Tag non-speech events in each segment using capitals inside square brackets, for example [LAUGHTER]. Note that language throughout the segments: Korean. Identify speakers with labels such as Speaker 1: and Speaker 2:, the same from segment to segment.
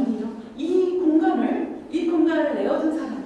Speaker 1: 어머니요. 이 공간을 이 공간을 내어준 사람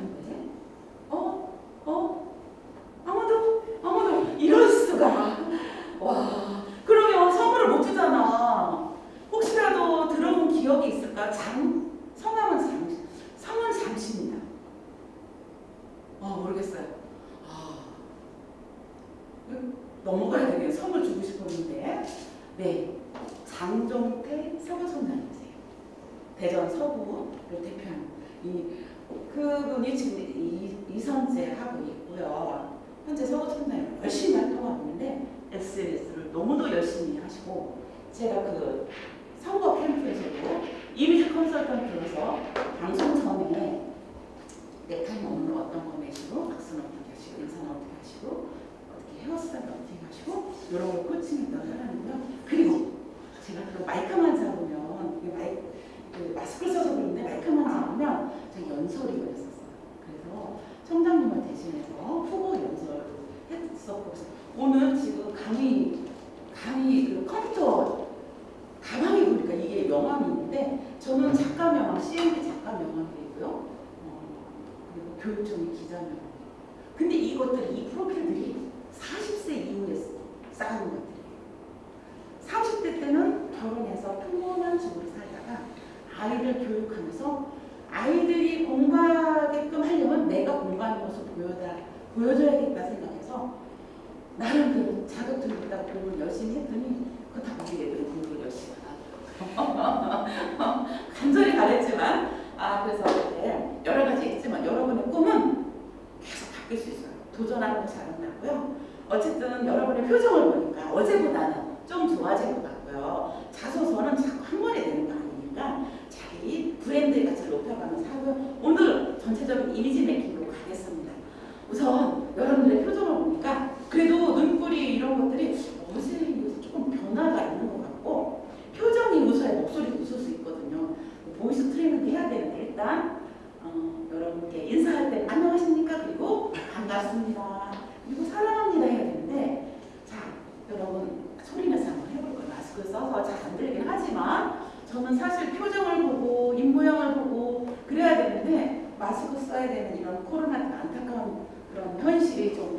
Speaker 1: 저는 사실 표정을 보고 입모양을 보고 그래야 되는데 마스크 써야 되는 이런 코로나 안타까운 그런 현실이 좀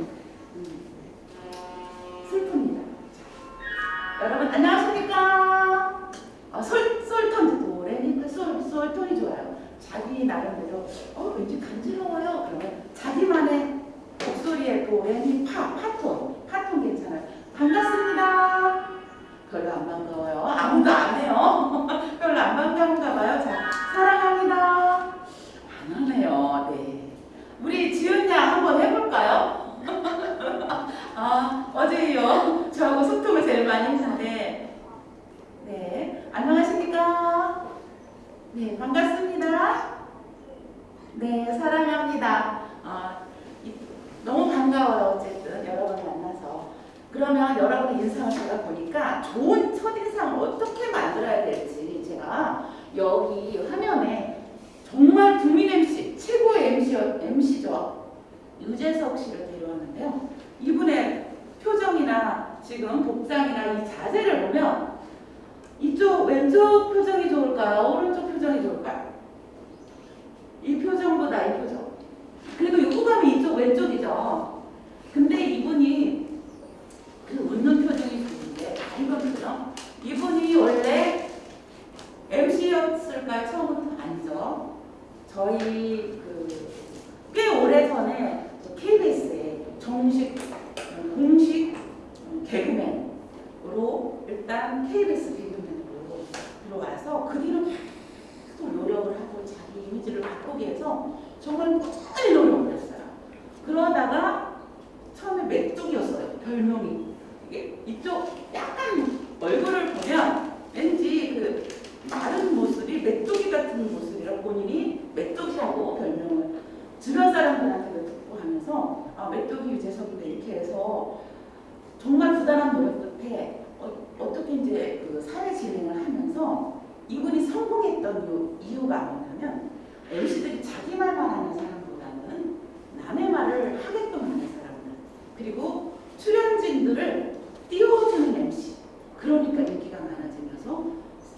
Speaker 1: 이유가 뭐냐면 MC들이 자기 말만 하는 사람보다는 남의 말을 하게끔 하는 사람들 그리고 출연진들을 띄워주는 MC 그러니까 인기가 많아지면서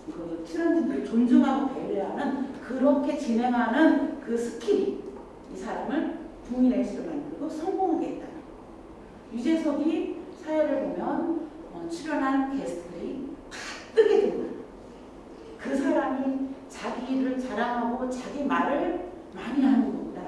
Speaker 1: 그 출연진들을 존중하고 배려하는 그렇게 진행하는 그 스킬이 이 사람을 국민 MC로 만들고 성공하게 했다. 유재석이 사회를 보면 어, 출연한 게스트들이 다 뜨게 된다. 그 사람이 자기를 자랑하고 자기 말을 많이 하는 것보다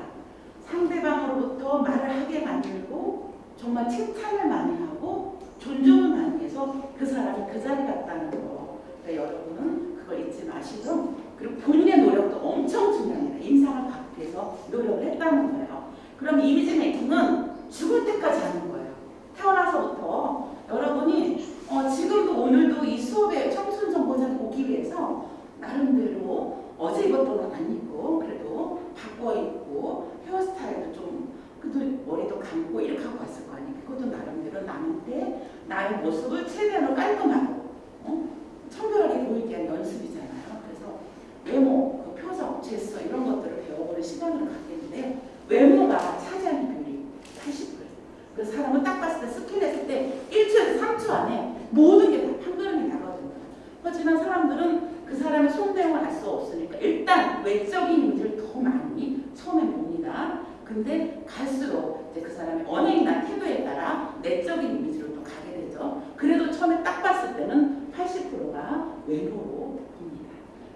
Speaker 1: 상대방으로부터 말을 하게 만들고 정말 칭찬을 많이 하고 존중을 많이 해서 그 사람이 그 자리 갔다는 거. 그러니까 여러분은 그걸 잊지 마시고 그리고 본인의 노력도 엄청 중요합니다. 인상을 받기 위해서 노력을 했다는 거예요. 그럼 이미지 메이킹은 죽을 때까지 하는 거예요. 태어나서부터 여러분이 어, 지금도 오늘도 이 수업에 청춘 정보장 오기 위해서 나름대로 어제 입었던 건 안 입고 그래도 바꿔 입고 헤어스타일도 좀 그래도 머리도 감고 이렇게 하고 왔을 거 아니에요. 그것도 나름대로 남한테 나의 모습을 최대한으로 깔끔하고 어? 청결하게 보이게 한 연습이잖아요. 그래서 외모, 그 표정, 제스처 이런 것들을 배워보는 시간을 갖겠는데 외모가 차지하는 비율이 80%. 그 사람을 딱 봤을 때 스킨했을 때 1초에서 3초 안에 모든 게 다 판가름이 나거든요. 하지만 사람들은 그 사람의 속내용을 알 수 없으니까 일단 외적인 이미지를 더 많이 처음에 봅니다. 근데 갈수록 이제 그 사람의 언행이나 태도에 따라 내적인 이미지로 또 가게 되죠. 그래도 처음에 딱 봤을 때는 80%가 외모로 봅니다.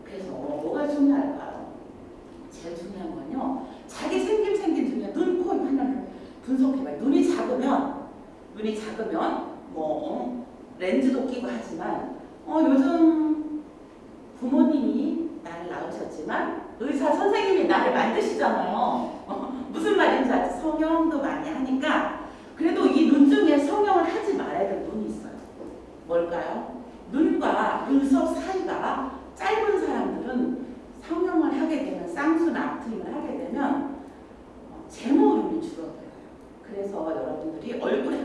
Speaker 1: 그래서 뭐가 중요할까요? 제일 중요한 건요. 자기 생김 생긴 중에 눈, 코, 입 하나를 분석해봐요. 눈이 작으면 눈이 작으면 뭐 어, 렌즈도 끼고 하지만 어, 요즘 부모님이 나를 낳으셨지만 의사 선생님이 나를 만드시잖아요. 어, 무슨 말인지 알죠? 성형도 많이 하니까 그래도 이 눈 중에 성형을 하지 말아야 될 눈이 있어요. 뭘까요? 눈과 눈썹 사이가 짧은 사람들은 성형을 하게 되면 쌍수나 앞트임을 하게 되면 어, 제모름이 줄어들어요. 그래서 여러분들이 얼굴에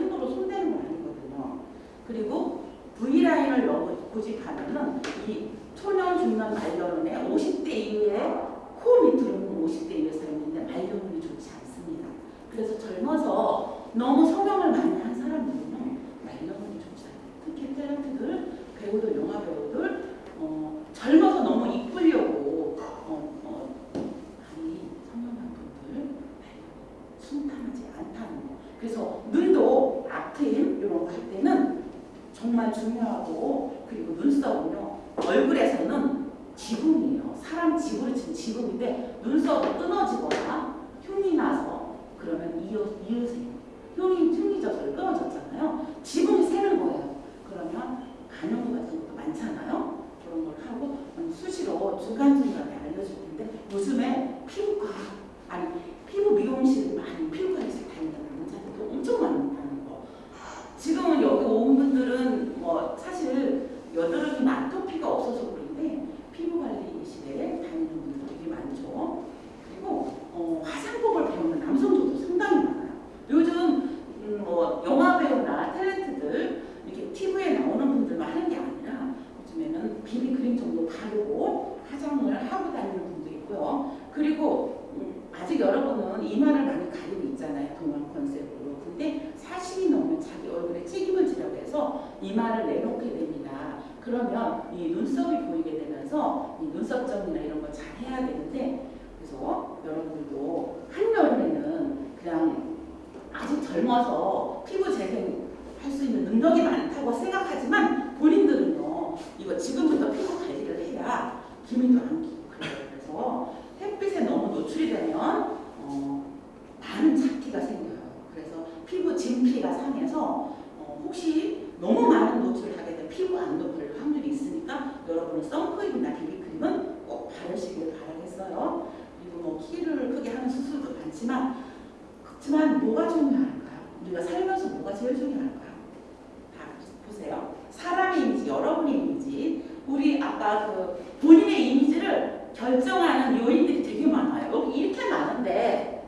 Speaker 1: 결정하는 요인들이 되게 많아요. 이렇게 많은데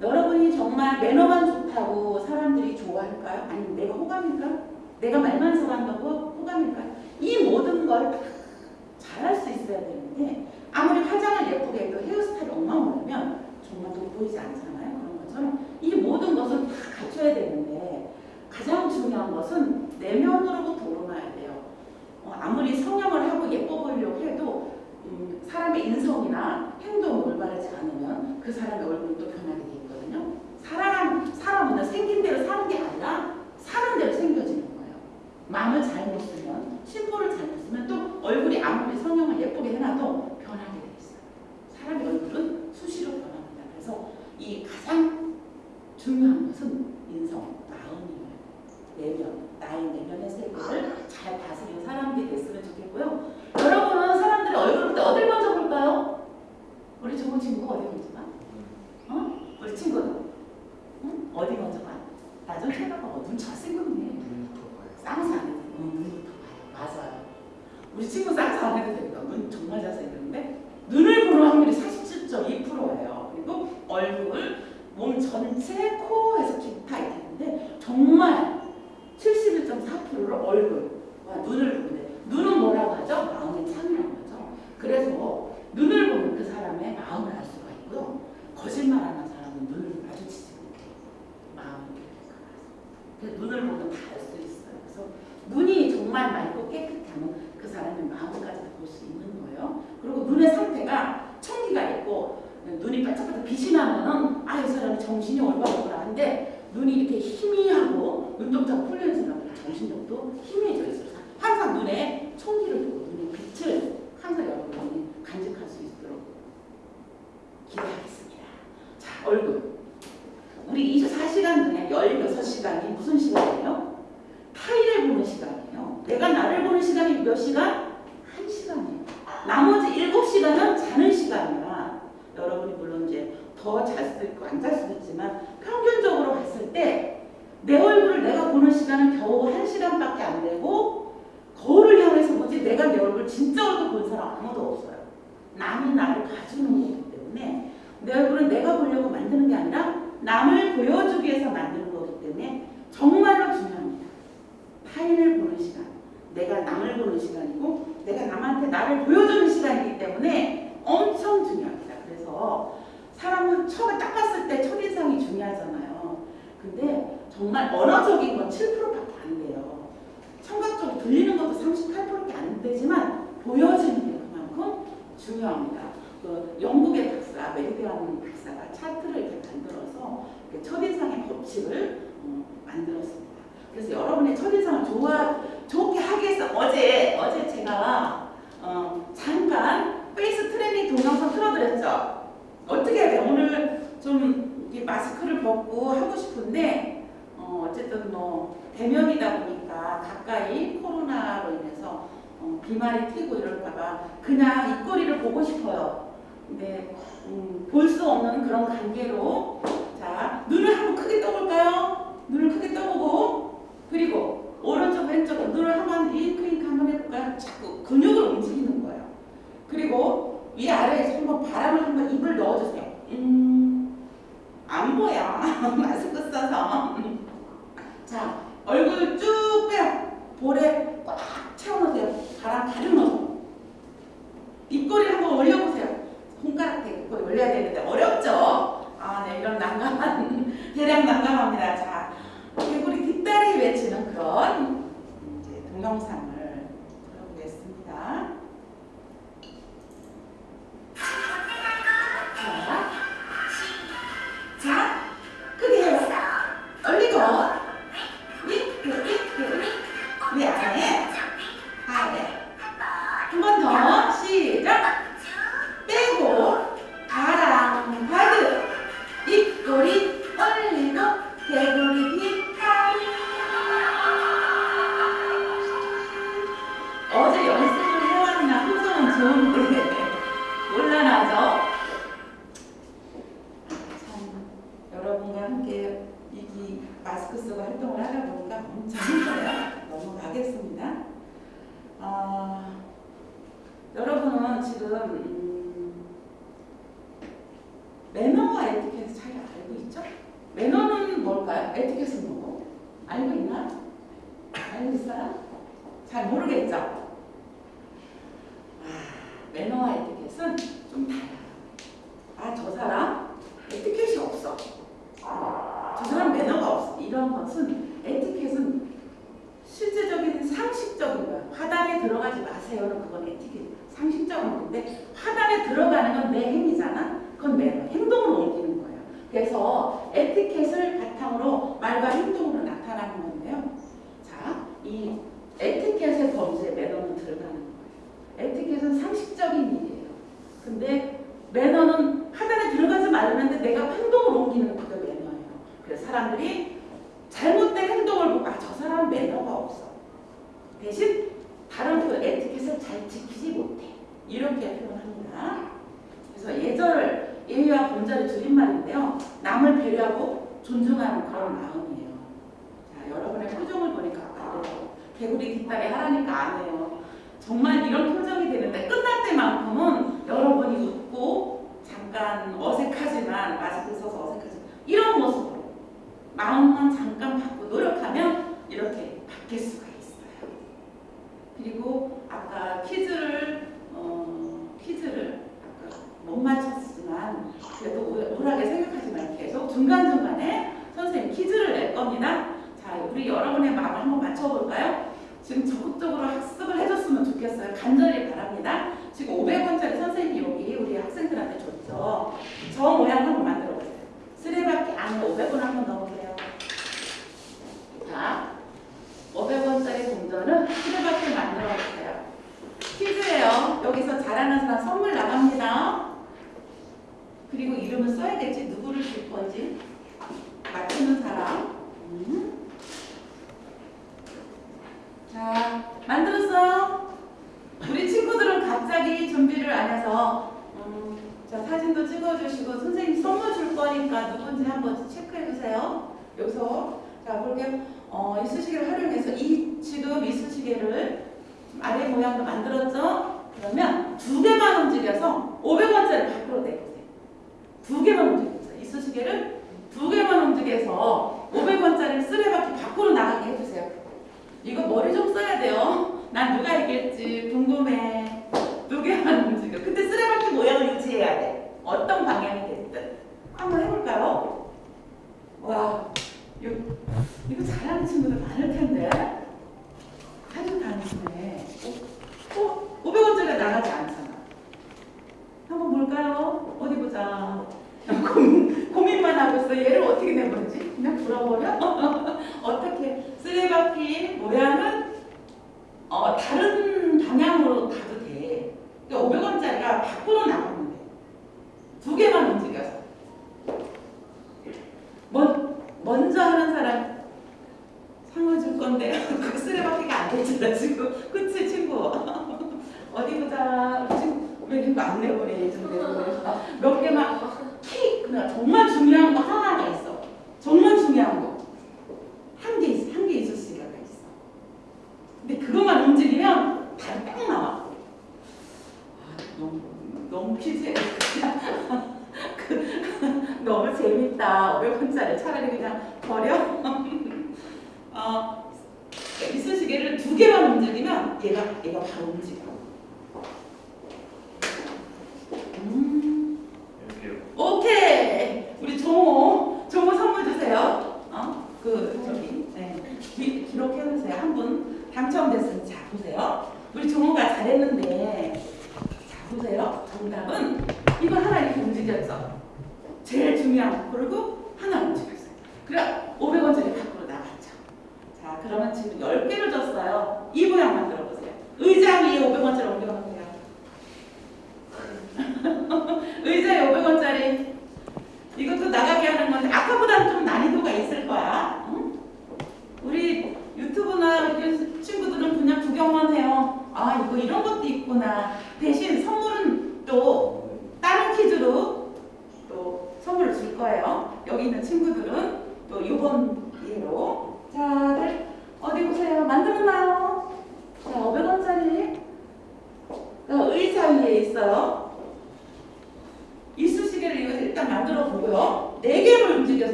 Speaker 1: 여러분이 정말 매너만 좋다고 사람들이 좋아할까요? 아니면 내가 호감일까? 내가 말만 잘한다고 호감일까요? 이 모든 걸다 잘할 수 있어야 되는데 아무리 화장을 예쁘게 해도 헤어스타일이 엉망이면 정말 돋보이지 않잖아요. 그런 것처럼 이 모든 것을 다 갖춰야 되는데 가장 중요한 것은 내면으로부터 우러나야 돼요. 어, 아무리 성형을 하고 예뻐 보이려고 해도 음, 사람의 인성이나 행동이 올바르지 않으면 그 사람의 얼굴은 또 변하게 돼 있거든요. 사람, 사람은 생긴 대로 사는 게 아니라 사는 대로 생겨지는 거예요. 마음을 잘못 쓰면, 심보를 잘못 쓰면 또 얼굴이 아무리 성형을 예쁘게 해놔도 변하게 돼 있어요. 사람의 얼굴은 수시로 변합니다. 그래서 이 가장 중요한 것은 인성, 마음이에요. 내면, 나의 내면의 세계를 잘 다스리는 사람이 됐으면 좋겠고요. 여러분은 사람들의 얼굴을 볼때 어딜 먼저 볼까요? 우리 좋은 친구가 어디 먼저 봐? 어? 우리 친구는? 응? 어디 먼저 봐? 나좀 생각하고 어, 눈 잘생겼네. 돼. 어, 눈부터 봐요. 맞아요. 우리 친구 쌍수 안 해도 됩니다. 눈 정말 잘생겼는데 눈을 보는 확률이 47.2%예요. 그리고 얼굴, 몸 전체, 코에서 기타 있는데 정말 71.4%를 얼굴과 눈을 보는데 눈은 뭐라고 하죠? 마음의 창이라고 하죠. 그래서 눈을 보면 그 사람의 마음을 알 수가 있고요. 거짓말하는 사람은 눈을 마주치지 못해요. 마음이 그래서 눈을 보면 다 알 수 있어요. 그래서 눈이 정말 맑고 깨끗하면 그 사람의 마음까지 볼 수 있는 거예요. 그리고 눈의 상태가 청기가 있고 눈이 반짝반짝 빛이 나면은 아 이 사람이 정신이 올바르구나 한데 눈이 이렇게 희미하고 눈동자가 풀리는 사람은 정신력도 희미해져 있어요. 항상 눈에 청기를 두고 눈의 빛을 항상 여러분이 간직할 수 있도록 기대하겠습니다. 자 얼굴 우리 24시간 중에 16시간이 무슨 시간이에요? 타인을 보는 시간이에요. 내가 나를 보는 시간이 몇 시간? 한 시간이에요. 나머지 7시간은 자는 시간이야. 여러분이 물론 이제 더 잘 수도 있고 안 잘 수도 있지만 평균적으로 봤을 때 내 얼굴을 내가 보는 시간은 겨우 한 시간밖에 안 되고 거울을 향해서 보지 내가 내 얼굴 진짜 얼굴 본 사람 아무도 없어요. 남이 나를 봐주는 거기 때문에 내 얼굴은 내가 보려고 만드는 게 아니라 남을 보여주기 위해서 만드는 거기 때문에 정말로 중요합니다. 타인을 보는 시간, 내가 남을 보는 시간이고 내가 남한테 나를 보여주는 시간이기 때문에 엄청 중요합니다. 그래서 사람은 처음에 딱 봤을 때 첫인상이 중요하잖아요. 근데 정말 언어적인 건 7%밖에 안 돼요. 청각적으로 들리는 것도 38%밖에 안 되지만 보여지는 게 그만큼 중요합니다. 그 영국의 박사, 메리디안 박사가 차트를 이렇게 만들어서 이렇게 첫인상의 법칙을 어, 만들었습니다. 그래서 여러분의 첫인상을 좋아, 좋게 하기 위해서 어제, 어제 제가 어, 잠깐 face training 동영상 틀어드렸죠? 어떻게 해야 돼요? 오늘 좀 마스크를 벗고 하고 싶은데 어, 어쨌든 뭐 대면이다 보니까 가까이 코로나로 인해서 어, 비말이 튀고 이럴까봐 그냥 입꼬리를 보고 싶어요. 근데 음, 볼수 없는 그런 관계로 자 눈을 한번 크게 떠볼까요? 눈을 크게 떠보고 그리고 오른쪽 왼쪽 눈을 한번 윙크윙크 한번 해볼까요? 자꾸 근육을 움직이는 거예요. 그리고 위 아래에서 한번 바람을 한번 입을 넣어주세요. 음, 안 보여. [LAUGHS] 마스크 써서. 자, 얼굴 쭉 빼요. 볼에 꽉 채워놓으세요. 바람 가르면서. 입꼬리 한번 올려보세요. 손가락에 입꼬리 올려야 되는데 어렵죠? 아, 네, 이런 난감한, [LAUGHS] 대략 난감합니다. 자, 개구리 뒷다리 외치는 그런 이제 동영상을 들어보겠습니다. [LAUGHS] 음. 자, 만들었어요. 우리 친구들은 갑자기 준비를 안 해서 음, 자 사진도 찍어주시고 선생님 선물 줄 거니까 누군지 한번 체크해 주세요. 여기서 자 볼게요. 어, 이쑤시개를 활용해서 이 지금 이쑤시개를 아래 모양으로 만들었죠? 그러면 두 개만 움직여서 500원짜리 밖으로 내보세요. 두 개만 움직여서 이쑤시개를 두 개만 움직여서 500원짜리 쓰레받기 밖으로 나가게 해주세요. 이거 머리 좀 써야 돼요. 난 누가 이길지 궁금해. 두 개만 움직여. 근데 쓰레받기 모양을 유지해야 돼. 어떤 방향이 됐든. 한번 해볼까요? 와, 이거, 이거 잘하는 친구들 많을 텐데. 아주 단순해. 어, 어? 500원짜리가 나가지 않잖아. 한번 볼까요? 어디 보자. 고민, 고민만 하고 있어. 얘를 어떻게 내버리지? 그냥 불어버려? [LAUGHS] 어떻게? 쓰레받기 모양은 어, 다른 방향으로 가도 돼. 그러니까 500원짜리가 밖으로 돼. 두 개만 움직여서. 먼, 먼저 하는 사람 상을 줄 건데 [LAUGHS] 그 쓰레받기가 안 되잖아 지금. 그치 친구? [LAUGHS] 어디 보자. 친구 왜 이렇게 안 내버려. 몇 개만 킥! 그냥 정말 중요한 거 하나가 있어. 정말 중요한 거. 한 개 있어. 한 개 있을 수가 있어. 근데 그것만 움직이면 답이 딱 나와. 아, 너무, 너무 퀴즈야. [LAUGHS] 그, [LAUGHS] 너무 재밌다. 500원짜리 차라리 그냥 버려. [LAUGHS] 어, 이쑤시개를 두 개만 움직이면 얘가, 얘가 바로 움직여. 음. 오케이. 우리 종호, 종호 선물 주세요. 어? 그 저기 네. 기, 기록해 주세요. 한 분 당첨됐으면 자 보세요. 우리 종호가 잘했는데 자 보세요. 정답은 이거 하나 이렇게 움직였죠. 제일 중요한 거 그리고 하나 움직였어요. 그래 500원짜리 밖으로 나갔죠. 자 그러면 지금 10개를 줬어요. 이 모양 만들어 보세요. 의자 위에 500원짜리 옮겨 놓으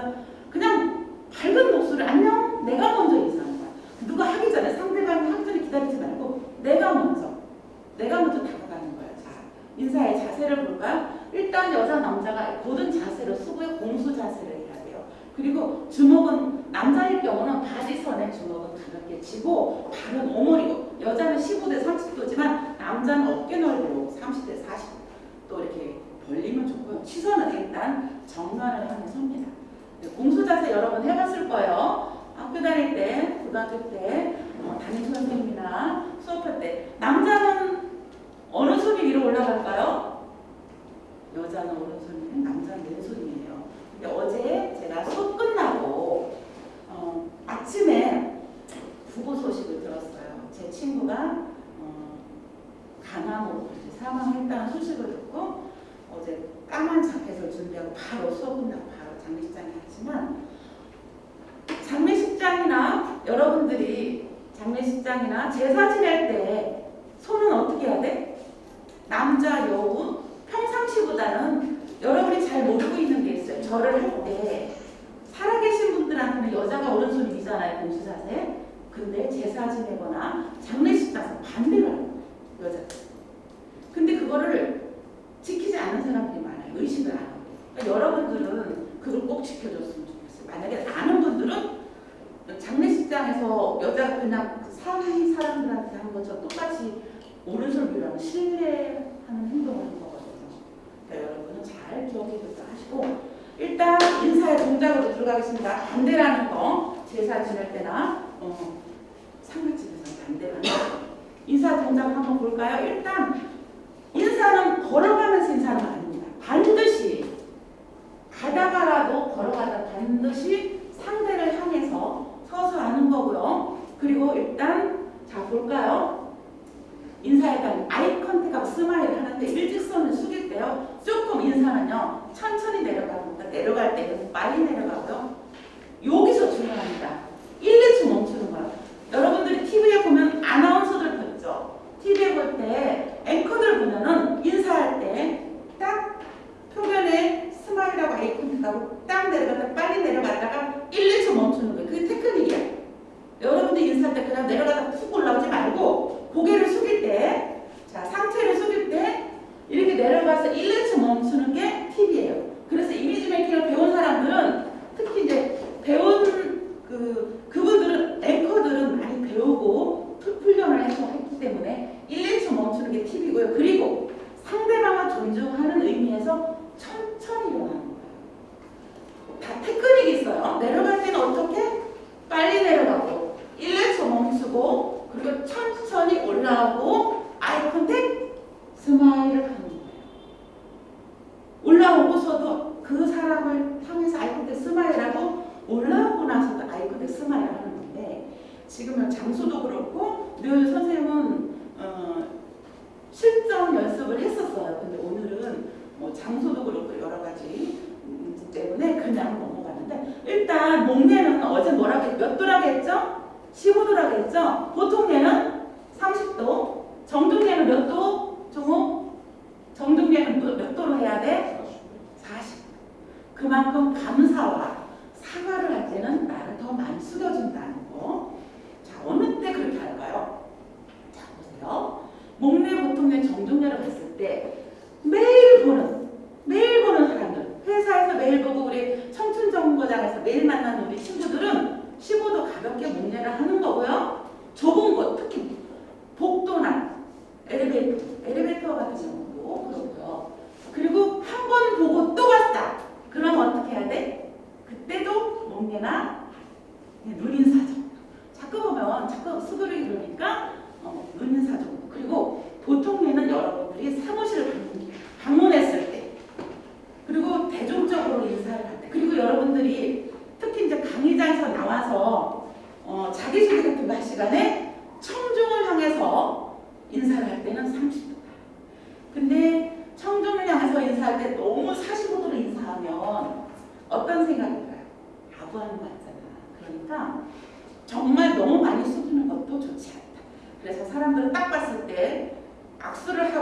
Speaker 1: 만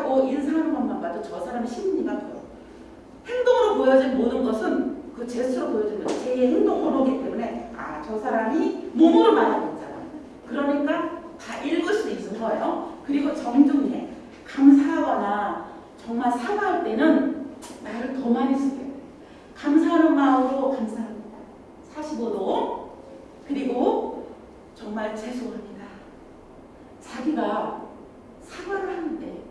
Speaker 1: 하고 인사하는 것만 봐도 저 사람의 심리가 보여. 행동으로 보여진 모든 것은 그 제스처로 보여진 것, 제 행동으로기 때문에 아, 저 사람이 몸으로 말하고 있잖아. 그러니까 다 읽을 수 있는 거예요. 그리고 정중해. 감사하거나 정말 사과할 때는 나를 더 많이 쓰게 돼. 감사하는 마음으로 감사합니다. 45도. 그리고 정말 죄송합니다. 자기가 사과를 하는데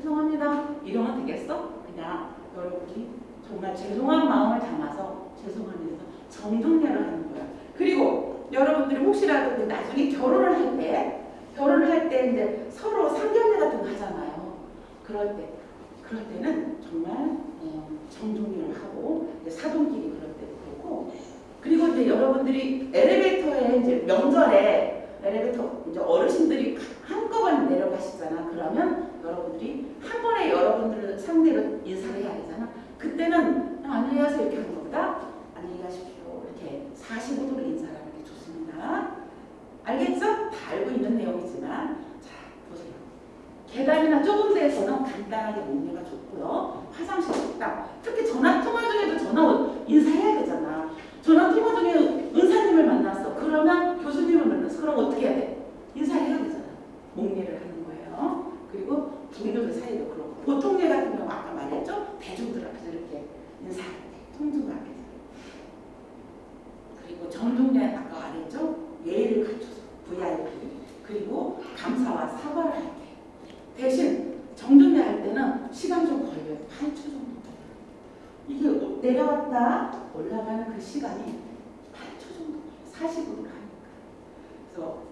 Speaker 1: 죄송합니다. 이러면 되겠어? 그냥 여러분이 정말 죄송한 마음을 담아서 죄송합니다. 정중례를 하는 거야. 그리고 여러분들이 혹시라도 그 나중에 결혼을 할 때, 결혼을 할 때 이제 서로 상견례 같은 거 하잖아요. 그럴 때, 그럴 때는 정말 어, 정중례를 하고 사돈끼리 그럴 때도 그렇고 그리고 이제 여러분들이 엘리베이터에 이제 명절에 엘리베이터 이제 어르신들이 한꺼번에 내려가시잖아. 그러면 여러분들이 한 번에 여러분들을 상대로 인사를 해야 되잖아. 그때는 가세요 이렇게 하는 것보다 안녕히 가십시오 이렇게 45도로 인사를 하는 게 좋습니다. 알겠죠? 다 알고 있는 내용이지만 자 보세요. 계단이나 좁은 데에서는 간단하게 목례가 좋고요. 화장실, 식당, 특히 전화 통화 중에도 전화 인사해야 되잖아. 전화 통화 중에 은사님을 만났어. 그러면 교수님을 만났어. 그럼 어떻게 해야 돼? 인사해야 되잖아. 목례를 하는 거예요. 그리고 동료들 사이도 그렇고 보통례 같은 경우 아까 말했죠? 대중들 앞에서 이렇게 인사할 때 통중 앞에서 그리고 정중례 아까 말했죠? 예의를 갖춰서 VIP 그리고 감사와 사과를 할 때 대신 정중례 할 때는 시간 좀 걸려요. 8초 정도. 이게 내려왔다 올라가는 그 시간이 8초 정도 40으로 가니까 그래서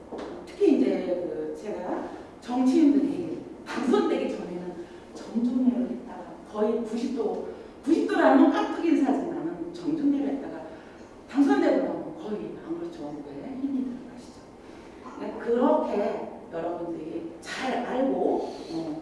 Speaker 1: 특히 이제 그 제가 정치인들이 당선되기 전에는 정중례를 했다가 거의 90도 90도라는 건 깍두기 인사지만은 정중례를 했다가 당선되고 나면 거의 안 그렇죠. 왜 힘이 들어가시죠. 네, 그렇게 여러분들이 잘 알고 어, 어,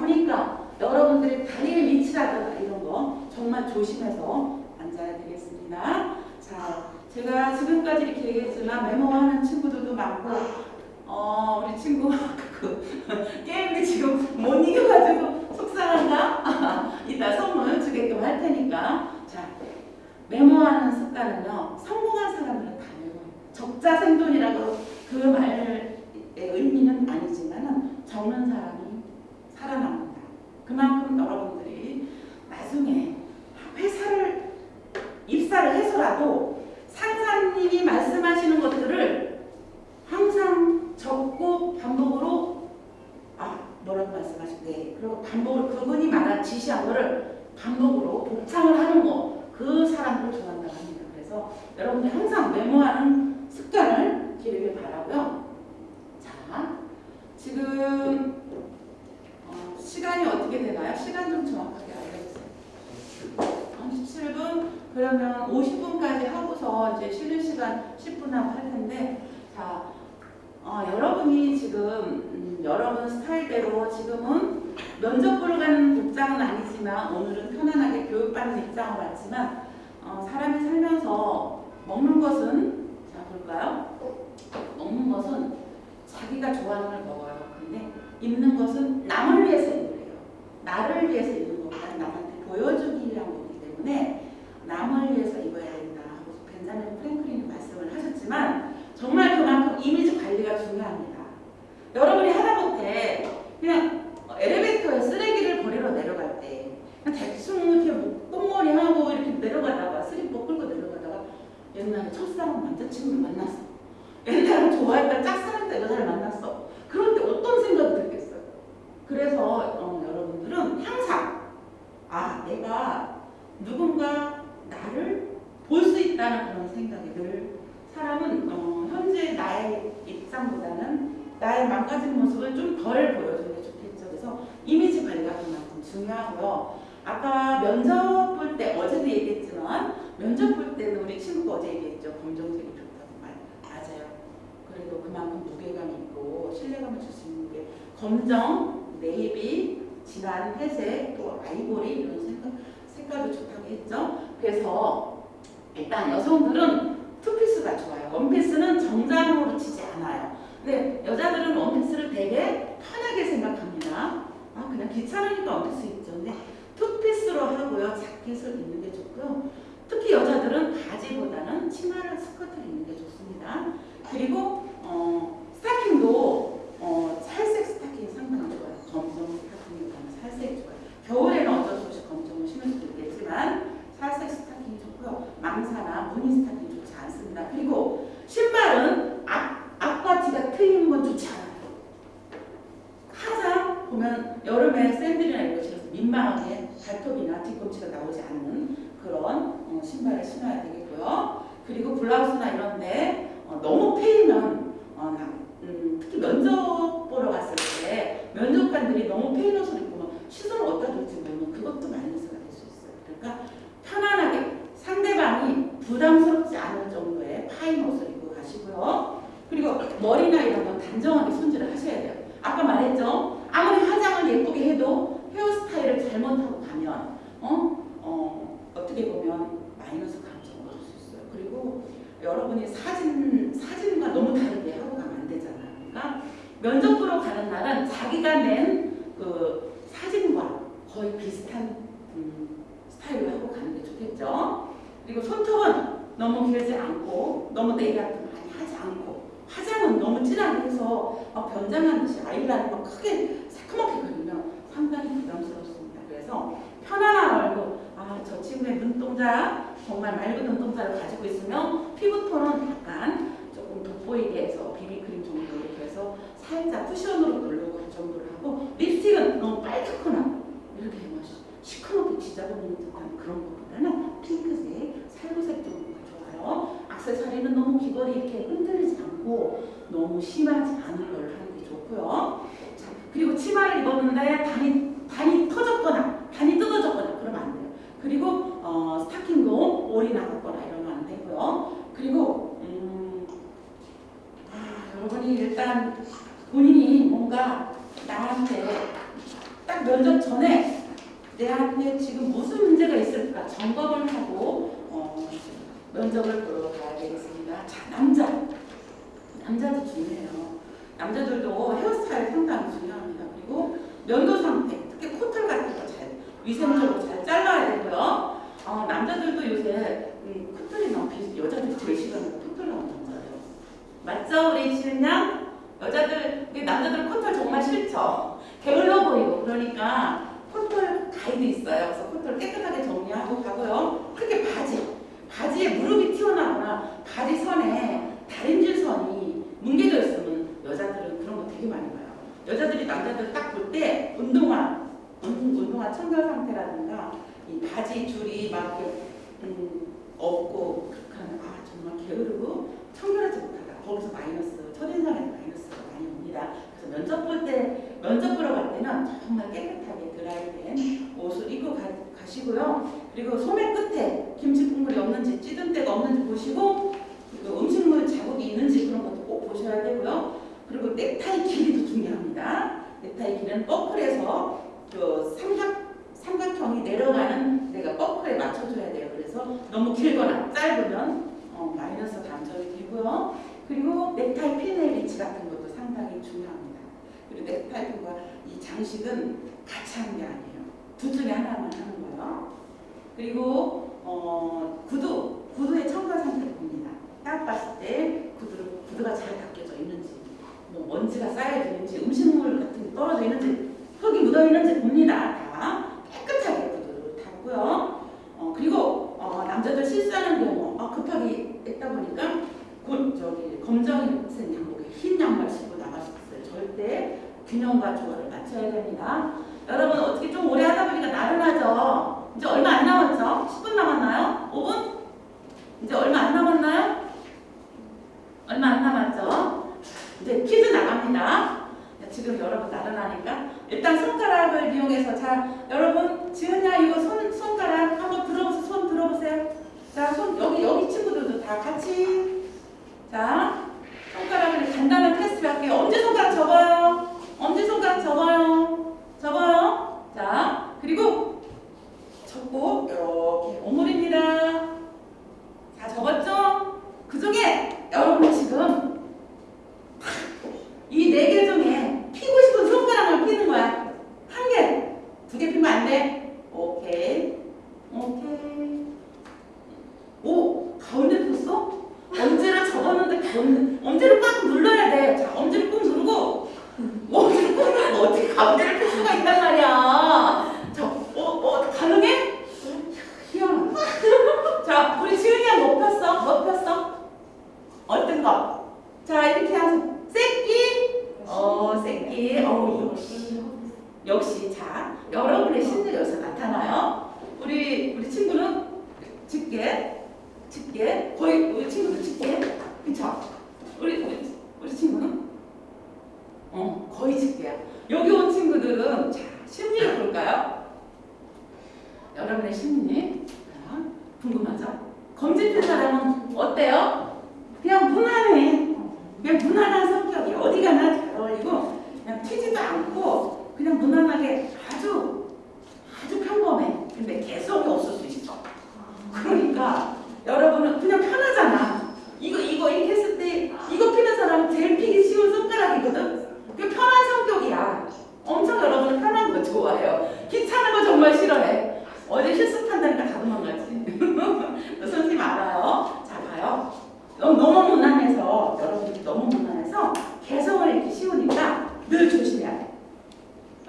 Speaker 1: 보니까 여러분들이 다리의 위치라든가 이런 거 정말 조심해서 앉아야 되겠습니다. 자, 제가 지금까지 이렇게 얘기했지만 메모하는 친구들도 많고 어, 우리 친구 그 [LAUGHS] 게임이 지금 못 이겨가지고 속상한가? [LAUGHS] 이따 선물 주게끔 할 테니까 자 메모하는 습관은요 성공한 사람들은 다 메모해요 적자생존이라고 그 말의 의미는 아니지만 적는 사람이 살아남는다 그만큼 여러분들이 나중에 회사를 입사를 해서라도 상사님이 말씀하시는 것들을 항상 적고 반복으로 아 뭐라고 말씀하실때 그리고 반복을 그분이 말한 지시한 거를 반복으로 복창을 하는 거 그 사람을 좋아한다고 합니다. 그래서 여러분들 항상 메모하는 습관을 기르길 바라고요. 자 지금 어, 시간이 어떻게 되나요? 시간 좀 정확하게 알려주세요. 17분 그러면 50분까지 하고서 이제 쉬는 시간 10분 하고 할 텐데 자 어, 여러분이 지금 음, 여러분 스타일대로 지금은 면접 보러 가는 복장은 아니지만 오늘은 편안하게 교육받는 입장을 왔지만 어, 사람이 살면서 먹는 것은 자 볼까요? 먹는 것은 자기가 좋아하는 걸 먹어요. 입는 것은 남을 위해서 입는 거예요. 나를 위해서 입는 것보다 남한테 보여주기 위한 거기 때문에 남을 위해서 입어야 된다 하고 벤자민 프랭클린이 말씀을 하셨지만 정말 그만큼 이미지 관리가 중요합니다. 여러분이 하다못해 그냥 엘리베이터에 쓰레기를 버리러 내려갈 때 그냥 대충 이렇게 뭐 똥머리 하고 이렇게 내려가다가 슬리퍼 끌고 내려가다가 옛날에 첫사랑 남자친구를 만났어. 옛날에 좋아했던 짝사랑 여자를 만났어. 그럴 때 어떤 생각이 들겠어요? 그래서 어, 여러분들은 항상 아 내가 누군가 나를 볼 수 있다는 그런 생각이 늘 사람은 어, 현재 나의 입장보다는 나의 망가진 모습을 좀 덜 보여주는 게 좋겠죠. 그래서 이미지 관리가 그만큼 중요하고요. 아까 면접 볼 때 어제도 얘기했지만 면접 볼 때는 우리 친구가 어제 얘기했죠. 검정색이 좋다고 말 맞아요. 그래도 그만큼 무게감 있고 신뢰감을 줄 수 있는 게 검정, 네이비, 진한 회색, 또 아이보리 이런 색깔, 색깔도 좋다고 했죠. 그래서 일단 여성들은 투피스가 좋아요. 원피스는 정장으로 치지 않아요. 근데 여자들은 원피스를 되게 편하게 생각합니다. 아 그냥 귀찮으니까 원피스 입죠. 근데 투피스로 하고요. 자켓을 입는 게 좋고요. 특히 여자들은 바지보다는 치마를 스커트를 입는 게 좋습니다. 그리고 어, 스타킹도 어, 살색 스타킹이 상당히 좋아요. 검정 스타킹보다는 살색 좋아요. 겨울에는 어쩔 수 없이 검정을 신을 수도 있겠지만 살색 스타킹이 좋고요. 망사나 무늬 스타킹 좋지 않습니다. 그리고 신발은 앞, 앞과 뒤가 트이는 건 좋지 않아요. 항상 보면 여름에 샌들이나 이런 거 신어서 민망하게 발톱이나 뒤꿈치가 나오지 않는 그런 어, 신발을 신어야 되겠고요. 그리고 블라우스나 이런데 어, 너무 패이면 어, 나, 음, 특히 면접 보러 갔을 때 면접관들이 너무 패인 옷을 입고 막 시선을 어디다 둘지 모르면 그것도 마이너스가 될 수 있어요. 그러니까 편안하게 상대방이 부담스럽지 않을 정도의 파인 옷을 입고 가시고요. 그리고 머리나 이런 건 단정하게 손질을 하셔야 돼요. 아까 말했죠. 아무리 화장을 예쁘게 해도 헤어스타일을 잘못하고 가면 어? 어, 어떻게 보면 마이너스 감정을 얻을 수 있어요. 그리고 여러분이 사진 사진과 너무 다르게 하고 가면 안 되잖아요. 그러니까 면접 보러 가는 날은 자기가 낸 그 사진과 거의 비슷한 음, 스타일로 하고 가는 게 좋겠죠. 그리고 손톱은 너무 길지 않고 너무 네일 같은 거 많이 하지 않고 화장은 너무 진하 해서 막 변장한 듯이 아이라인 막 크게 새카맣게 그리면 상당히 부담스럽습니다. 그래서 편안한 얼굴, 아, 저 친구의 눈동자, 정말 맑은 눈동자를 가지고 있으면 피부톤은 약간 조금 돋보이게 해서 비비크림 정도 이렇게 해서 살짝 쿠션으로 돌려고 그 정도를 하고 립스틱은 너무 빨갛거나 이렇게 막 시커멓게 지저분한 듯한 그런 것보다는 핑크색, 살구색 정도가 좋아요. 악세사리는 너무 귀걸이 이렇게 흔들리지 않고 너무 심하지 않은 걸 하는 게 좋고요. 자, 그리고 치마를 입었는데 단이, 단이 터졌거나. 그리고 어, 스타킹도 올이 나갔거나 이러면 안 되고요. 그리고 음, 아, 여러분이 일단 본인이 뭔가 나한테 딱 면접 전에 내한테 지금 무슨 문제가 있을까 점검을 하고 어, 면접을 보러 가야 되겠습니다. 자, 남자. 남자도 중요해요. 남자들도 헤어스타일 상당히 중요합니다. 그리고 면도 상태, 특히 코털 같은 위생적으로 잘 잘라야 되고요. 어, 남자들도 요새 음, 너무 비 여자들이 제일 싫어하는 거 코털 나오는 남자예요. 맞죠, 우리 양? 여자들, 우리 남자들 코털 정말 싫죠. 게을러 보이고 그러니까 코털 가이드 있어요. 그래서 코털 깨끗하게 정리하고 가고요. 특히 바지, 바지에 무릎이 튀어나오거나 바지 선에 다림질 선이 뭉개져 있으면 여자들은 그런 거 되게 많이 봐요. 여자들이 남자들 딱 볼 때 운동화, 운- 운동화 청결 상태라든가 이 바지 줄이 막 음, 없고 그렇게 아 정말 게으르고 청결하지 못하다. 거기서 마이너스, 첫인상에서 마이너스가 많이 옵니다. 그래서 면접 볼 때, 면접 보러 갈 때는 정말 깨끗하게 드라이된 옷을 입고 가, 가시고요. 그리고 소매 끝에 김치 국물이 없는지 찌든 데가 없는지 보시고 그리고 음식물 자국이 있는지 그런 것도 꼭 보셔야 되고요. 그리고 넥타이 길이도 중요합니다. 넥타이 길이는 버클에서 그 삼각 삼각형이 내려가는 내가 버클에 맞춰줘야 돼요. 그래서 너무 길거나 짧으면 어, 마이너스 감점이 되고요. 그리고 넥타이 핀의 위치 같은 것도 상당히 중요합니다. 그리고 넥타이 핀과 이 장식은 같이 하는 게 아니에요. 둘 중에 하나만 하는 거예요. 그리고 어, 구두, 구두의 청결 상태를 봅니다. 딱 봤을 때 구두를, 구두가 잘 닦여져 있는지, 뭐 먼지가 쌓여 있는지, 음식물 같은 게 떨어져 있는지, 흙이 묻어 있는지 봅니다. 다 깨끗하게 구두를 닦고요. 어, 그리고 어, 남자들 실수하는 경우 아, 급하게 했다 보니까 곧 저기 검정색 양복에 흰 양말 신고 때 절대 균형과 조화를 맞춰야 됩니다. 여러분 어떻게 좀 오래 하다 보니까 나른하죠? 이제 얼마 안 남았죠? 10분 남았나요? 5분? 이제 얼마 안 남았나요? 얼마 안 남았죠? 이제 퀴즈 나갑니다. 자, 지금 여러분 나른하니까 일단 손가락을 이용해서 자 여러분 지은야 이거 손 손가락 한번 들어보세요. 손 들어보세요. 자 손 여기 여기 친구들도 다 같이 자 손가락을 간단한 테스트 할게요. 엄지 손가락 접어요. 엄지 손가락 접어요. 접어요. 자 그리고 접고 이렇게 오물입니다. 다 접었죠? 그 중에 여러분 지금 이 네 개 중에 피고 싶은 손가락을 피는 거야. 한 개, 두 개 피면 안 돼. 오케이, 오케이. 오, 가운데 폈어? 엄지를 접었는데 가운데, 엄지를 꽉 눌러야 돼. 자, 엄지를 꾹 누르고, 엄지를 꾹 누르고 어떻게 가운데를 펼 수가 있단 말이야. 자, 어, 어, 가능해? 희한하다. 자, 우리 지은이야 뭐 폈어? 뭐 폈어? 어떤 거? 자, 이렇게 하세요. 새끼? 어, 새끼. 어, 역시. 역시. 자, 여러분의 여기서 나타나요. 우리, 우리 친구는 짙게, 짙게. 거의, 우리 친구도 짙게. 그쵸? 우리, 우리, 우리 친구는? 어, 거의 짙게야. 여기 온 친구들은, 자, 심리를 볼까요? 여러분의 심리. 자, 궁금하죠? 핀 사람은 어때요? 그냥 무난해. 그냥 무난한 성격이 어디 가나 잘 어울리고 그냥 튀지도 않고 그냥 무난하게 아주 아주 평범해. 근데 개성이 없을 수 있어. 그러니까 여러분은 그냥 편하잖아. 이거 이거 이렇게 했을 때 이거 피는 사람은 제일 피기 쉬운 손가락이거든. 그 편한 성격이야. 엄청 여러분은 편한 거 좋아해요. 귀찮은 거 정말 싫어해. 어제 실습한다니까 다 도망가지. [LAUGHS] 선생님 알아요. 자 봐요. 너무 무난해서 여러분들이 너무 무난해서 개성을 잃기 쉬우니까 늘 조심해야 돼.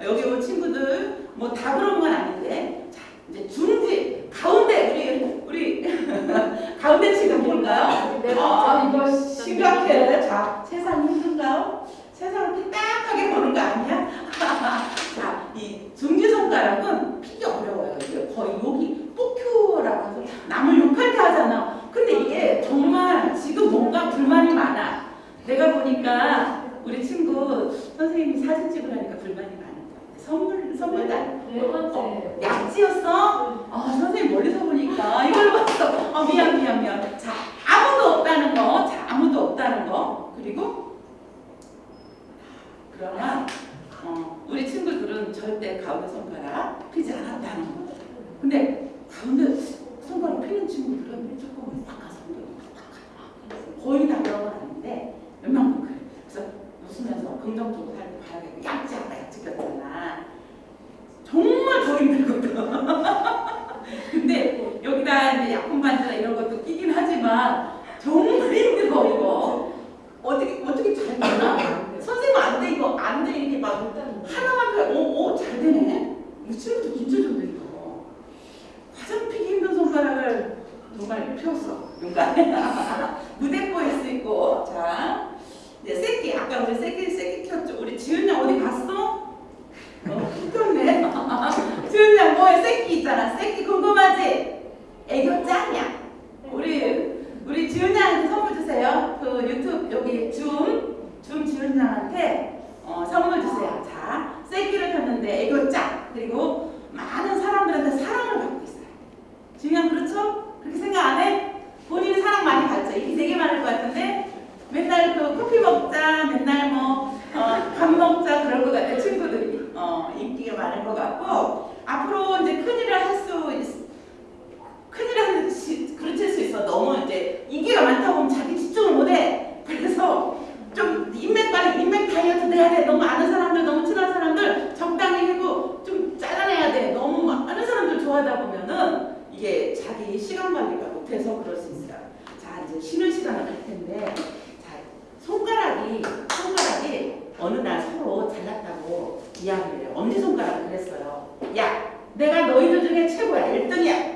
Speaker 1: 여기 온 친구들 뭐 다 그런 건 아닌데 자 이제 중지 가운데 우리 우리 [LAUGHS] 가운데 지금 뭘까요? 아
Speaker 2: 어,
Speaker 1: 이거 심각해. 자 세상 힘든가요? 세상을 딱딱하게 보는 거 아니야? [LAUGHS] 자이 중지 손가락은 피기 어려워요. 이게 거의 여기 뽑큐라고 해서 남을 욕할 때 하잖아. 내가 보니까 우리 친구 선생님이 사진 찍으라니까 불만이 많은 거야. 선물, 선물도
Speaker 2: 안네 번째.
Speaker 1: 약지였어? 아 선생님 멀리서 보니까 이걸 봤어. 아 미안 미안 미안. 자 아무도 없다는 거. 자 아무도 없다는 거. 그리고 그러면 어, 우리 친구들은 절대 가운데 손가락 피지 않았다는 거. 근데 가운데 손가락 피는 친구들은 조금 닦아서 거의 다 아닌데 몇 명은 그래. 그래서 웃으면서 긍정적으로 살고 봐야겠고 약지 아까 약지 꼈잖아. 정말 더 힘들거든. [LAUGHS] 근데 여기다 이제 약품 반지나 이런 것도 끼긴 하지만 정말 힘들어 이거. 어떻게 어떻게 잘 되나? 선생님 안돼 이거 안 돼 이렇게 막 하나만 펴. 오오잘 되네. 이 친구도 진짜 좋네 이거. 가장 피기 힘든 손가락을 정말 폈어. 용감해. 무대 보일 수 있고 자 이제 새끼 아까 우리 새끼 새끼 켰죠. 우리 지은 양 어디 갔어? 어, 켰네. [LAUGHS] 지은 양 뭐에 새끼 있잖아. 새끼 궁금하지? 애교 짱이야. 우리 우리 지은 양한테 선물 주세요. 그 유튜브 여기 줌, 줌 지은 양한테 어, 선물 주세요. 자, 새끼를 폈는데 애교 짱. 그리고 많은 사람들한테 사랑을 받고 있어요. 지은 양 그렇죠? 그렇게 생각 안 해? 본인이 사랑 많이 받죠. 입이 되게 많을 것 같은데 맨날 그 커피 먹자, 맨날 뭐 어, 밥 먹자 그럴 것 같아 친구들이 어, 인기가 많을 것 같고 앞으로 이제 큰일을 할수 있. 큰일을 할 수, 그르칠 수 있어. 너무 이제 인기가 많다 보면 자기 집중을 못해. 그래서 좀 인맥 관리, 인맥 다이어트 해야 돼. 너무 아는 사람들, 너무 친한 사람들 적당히 하고 좀 잘라내야 돼. 너무 아는 사람들 좋아하다 보면은 이게 자기 시간 관리가 못해서 그럴 수 있어요. 자, 이제 쉬는 시간을 갈 텐데, 자, 손가락이, 손가락이 어느 날 서로 잘났다고 이야기를 해요. 엄지손가락을 그랬어요. 야, 내가 너희들 중에 최고야. 1등이야.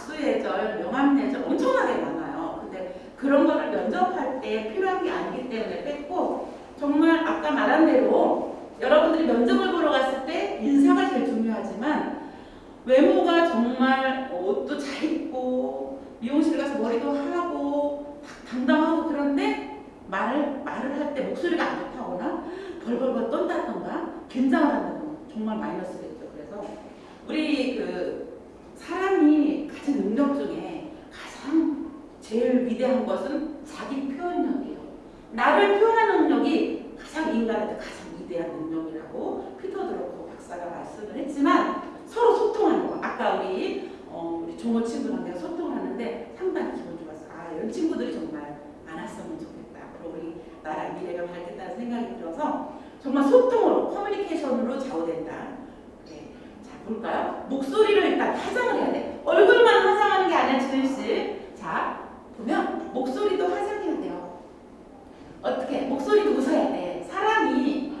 Speaker 1: 악수예절, 명함예절 엄청나게 많아요. 근데 그런 거를 면접할 때 필요한 게 아니기 때문에 뺐고 정말 아까 말한 대로 여러분들이 면접을 보러 갔을 때 인사가 제일 중요하지만 외모가 정말 옷도 잘 입고 미용실 가서 머리도 하고 당당하고 그런데 말을 말을 할 때 목소리가 안 좋다거나 벌벌벌 떤다던가 긴장을 한다던가 정말 마이너스겠죠. 그래서 우리 그 사람이 가진 능력 중에 가장 제일 위대한 것은 자기 표현력이에요. 나를 표현하는 능력이 가장 인간한테 가장 위대한 능력이라고 피터 드로커 박사가 말씀을 했지만 서로 소통하는 거. 아까 우리 어, 우리 종호 친구랑 내가 소통을 하는데 상당히 기분 좋았어. 아 이런 친구들이 정말 많았으면 좋겠다. 앞으로 우리 나라 미래가 밝겠다는 생각이 들어서 정말 소통으로 커뮤니케이션으로 좌우된다. 볼까요? 목소리를 일단 화장을 해야 돼. 얼굴만 화장하는 게 아니라 지은 씨. 자 보면 목소리도 화장해야 돼요. 어떻게? 목소리도 웃어야 돼. 사람이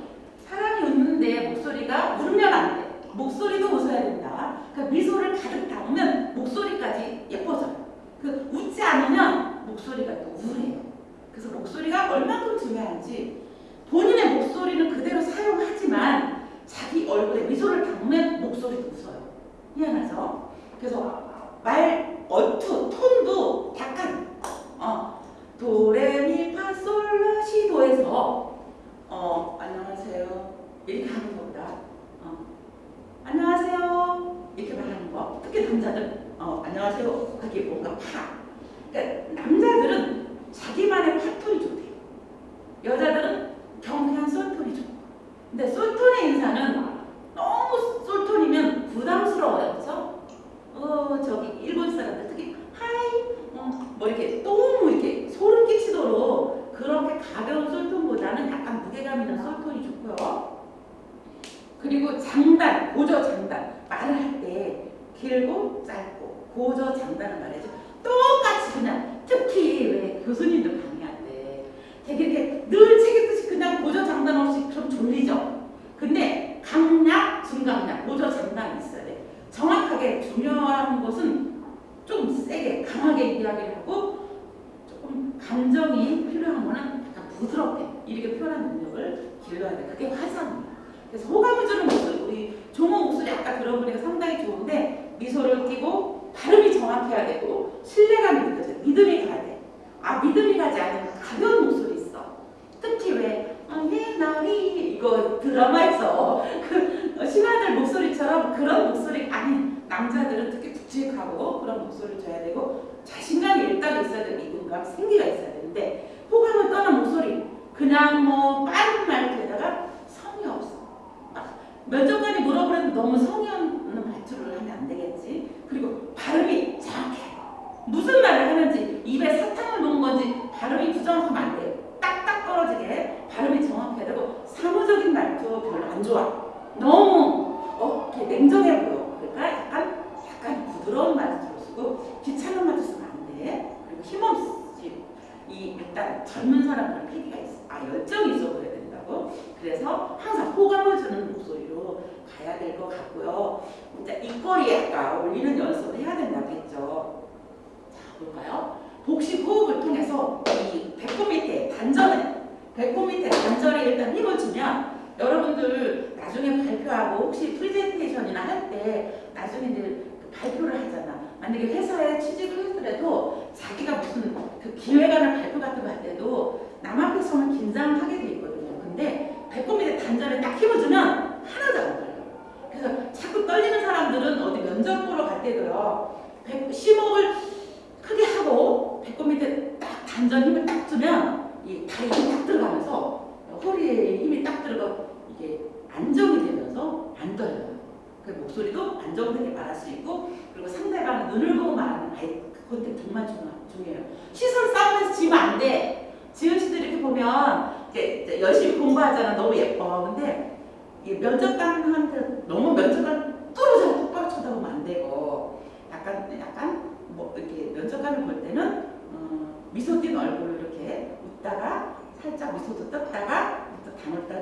Speaker 1: 사람이 웃는데 목소리가 울면 안 돼. 목소리도 웃어야 된다. 그러니까 미소를 가득 담으면 목소리까지 예뻐져요. 그 웃지 않으면 목소리가 또 우울해요. 그래서 목소리가 얼마큼 중요한지 본인의 목소리는 그대로 사용하지만 자기 얼굴에 미소를 담으면 목소리도 웃어요. 미안하죠? 그래서 말 어투, 톤도 약간 어, 도레미파솔라시도에서 어, 안녕하세요. 이렇게 하는 것보다. 어, 안녕하세요. 이렇게 말하는 거. 특히 남자들 어, 안녕하세요 하기 뭔가 파. 그러니까 남자들은 자기만의 파톤이 좋대요. 여자들은 경쾌한 솔톤이 좋고 근데 솔톤의 인사는 너무 솔톤이면 부담스러워요 그렇죠? 어 저기 일본 사람들 특히 하이 어, 뭐 이렇게 너무 이렇게 소름 끼치도록 그렇게 가벼운 솔톤보다는 약간 무게감 있는 솔톤이 좋고요. 그리고 장단, 고저 장단 말을 할 때 길고 짧고 고저 장단을 말해줘. 똑같이 그냥 특히 왜 교수님들 강의할 때 되게 이렇게 늘 책 읽듯이 그냥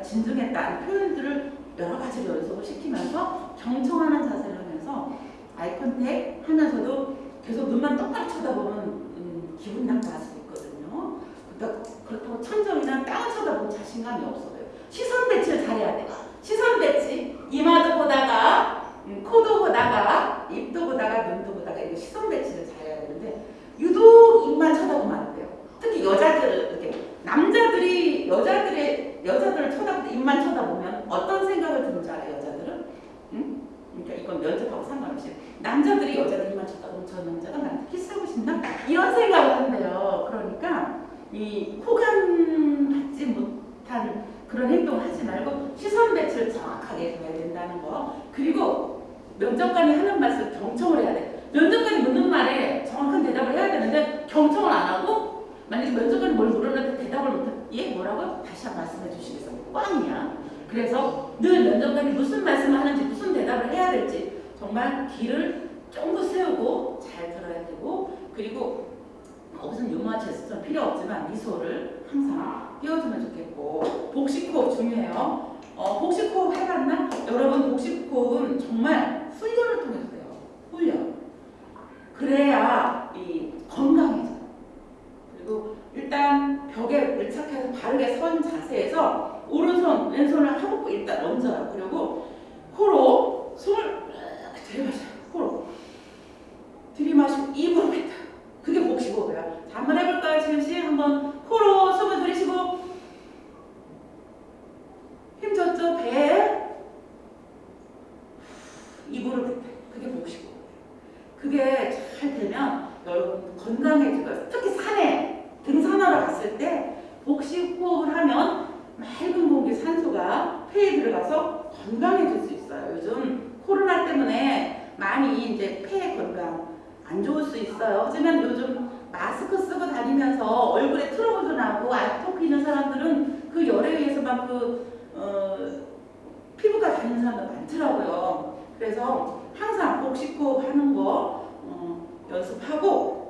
Speaker 1: 진중했다 표현들을 여러 가지로 연습을 시키면서 경청하는 자세를 하면서 eye contact 하면서도 계속 눈만 똑바로 쳐다보면 음, 기분 나빠할 수 있거든요. 그러니까 그렇다고 천정이나 땅을 쳐다보면 자신감이 없어요. 시선 배치를 잘해야 돼. 시선 배치 이마도 보다가 음, 코도 보다가 입도 보다가 눈도 보다가 이거 시선 배치를 잘해야 되는데 유독 입만 쳐다보면 안 돼요. 특히 여자들 이렇게 남자들이 여자들의 여자들을 쳐다볼 때 입만 쳐다보면 어떤 생각을 드는 줄 알아요 여자들은? 응? 그러니까 이건 면접하고 상관없이 남자들이 여자들 입만 쳐다보면 저 남자가 나한테 키스하고 싶나? 이런 생각을 한대요. 그러니까 이 호감 받지 못한 그런 행동을 하지 말고 시선 배치를 정확하게 해야 된다는 거. 그리고 면접관이 하는 말씀 경청을 해야 돼. 면접관이 묻는 말에 정확한 대답을 해야 되는데 경청을 안 하고 만약에 면접관이 뭘 물었는데 대답을 못해 얘 뭐라고? 다시 한번 말씀해 주시겠어요? 꽝이야. 그래서 늘 면접관이 무슨 말씀을 하는지 무슨 대답을 해야 될지 정말 귀를 쫑긋 세우고 잘 들어야 되고 그리고 무슨 유머와 제스처는 필요 없지만 미소를 항상 띄워주면 좋겠고 복식호흡 중요해요. 어, 복식호흡 해봤나? 여러분 복식호흡은 정말 훈련을 통해서 돼요. 훈련. 그래야 이 건강해져요. 그리고 일단 벽에 밀착해서 바르게 선 자세에서 오른손 왼손을 하고 일단 얹어요. 그리고 코로 숨을 들이마셔요. 코로 들이마시고 입으로 뱉어요. 그게 복식호흡이에요. 자, 한번 해볼까요, 지금 씨? 한번 코로 숨을 들이쉬고 힘 줬죠? 배 입으로 뱉어요. 그게 복식호흡이에요. 그게 잘 되면 여러분 건강해지고 특히 산에 등산하러 갔을 때 복식 호흡을 하면 맑은 공기 산소가 폐에 들어가서 건강해질 수 있어요. 요즘 코로나 때문에 많이 이제 폐 건강 안 좋을 수 있어요. 하지만 요즘 마스크 쓰고 다니면서 얼굴에 트러블도 나고 아토피 있는 사람들은 그 열에 의해서 막그 어, 피부가 다니는 사람들 많더라고요. 그래서 항상 복식호흡 하는 거 어, 연습하고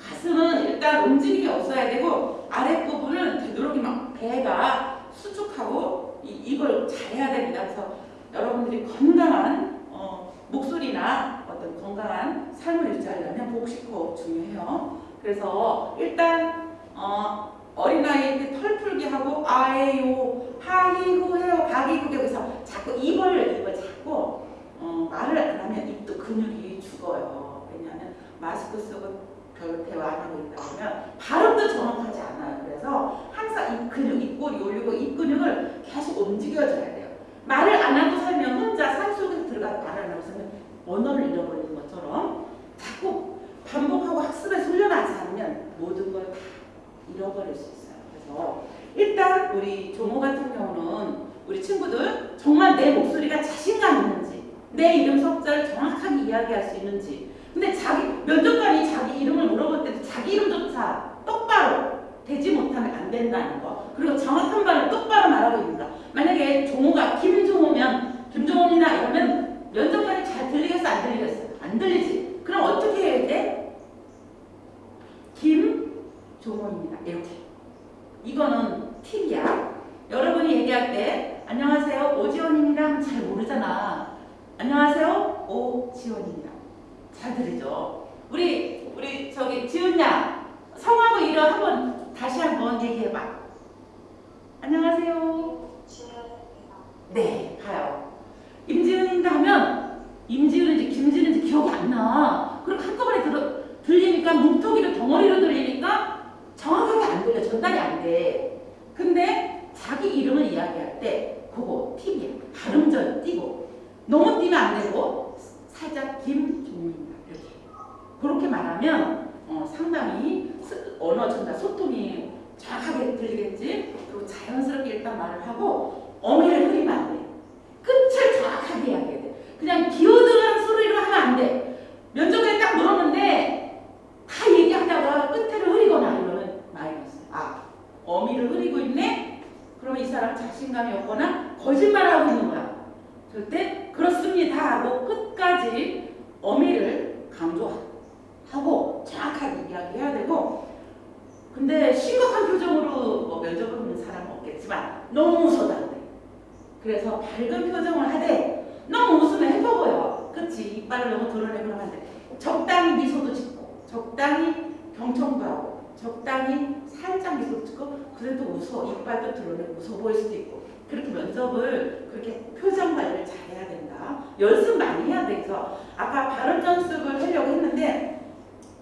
Speaker 1: 가슴은 일단 움직임이 없어야 되고 아랫부분은 되도록이 막 배가 수축하고 이, 이걸 잘해야 됩니다. 그래서 여러분들이 건강한 어, 목소리나 어떤 건강한 삶을 유지하려면 복식호흡 중요해요. 그래서 일단 어, 어린아이한테 털 풀기 하고 아에요 하이후 해요 가기구게 그래서 자꾸 입을 입을 자꾸 어, 말을 안 하면 입도 근육이 죽어요. 왜냐하면 마스크 쓰고 별 대화 안 하고 있다 보면 발음도 정확하지 않아요. 그래서 항상 입 근육, 입꼬리 올리고 입 근육을 계속 움직여줘야 돼요. 말을 안 하고 살면 혼자 산속에 들어가서 말을 안 하고 살면 언어를 잃어버리는 것처럼 자꾸 반복하고 학습에 훈련하지 않으면 모든 걸 다 잃어버릴 수 있어요. 그래서 일단 우리 조모 같은 경우는 우리 친구들 정말 내 목소리가 자신감 있는지 내 이름 석자를 정확하게 이야기할 수 있는지 근데 자기 면접관이 자기 이름을 물어볼 때도 자기 이름조차 똑바로 되지 못하면 안 된다는 거. 그리고 정확한 말을 똑바로 말하고 있는가 만약에 종호가 김종호면 김종호입니다. 이러면 면접관이 잘 들리겠어? 안 들리겠어? 안 들리지. 그럼 어떻게 해야 돼? 김종호입니다. 이렇게. 이거는 팁이야. 여러분이 얘기할 때 안녕하세요. 오지원입니다. 잘 모르잖아. 안녕하세요. 오지원입니다 잘 들리죠? 우리 우리 저기 지은야 성하고 이름 한번 다시 한번 얘기해봐. 안녕하세요. 네, 가요. 임지은인가 하면 임지은인지 김지은인지 기억이 안 나. 그럼 한꺼번에 들어, 들리니까 뭉텅이로 덩어리로 들리니까 정확하게 안 들려. 전달이 안 돼. 근데 자기 이름을 이야기할 때 그거 팁이야. 발음전 띄고 너무 띄면 안 되고 살짝. 이렇게 그렇게 말하면 어, 상당히 스- 언어 전달 소통이 정확하게 들리겠지. 그리고 자연스럽게 일단 말을 하고 어미를 흐리면 안 돼. 끝을 정확하게 이야기해야 돼. 그냥 기어들어가는 소리로 하면 안 돼. 면접에 딱 물었는데 다 얘기하다가 끝에를 흐리거나 이러면 마이너스. 아 어미를 흐리고 있네. 그러면 이 사람 자신감이 없거나 거짓말하고 있는 거야. 절대 그렇습니다 하고 끝까지 어미를 강조하고 정확하게 이야기해야 되고 근데 심각한 표정으로 뭐 면접을 보는 사람은 없겠지만 너무 웃어도 안 돼. 그래서 밝은 표정을 하되 너무 웃으면 해뻐 보여. 그치? 이빨을 너무 드러내고 하면 안 돼. 적당히 미소도 짓고 적당히 경청도 하고 적당히 살짝 미소 짓고 그래도 웃어 이빨도 드러내고 웃어 보일 수도 있고 그렇게 면접을 그렇게 표정 관리를 잘해야 된다. 연습 많이 해야 돼. 그래서 아까 발음 연습을 하려고 했는데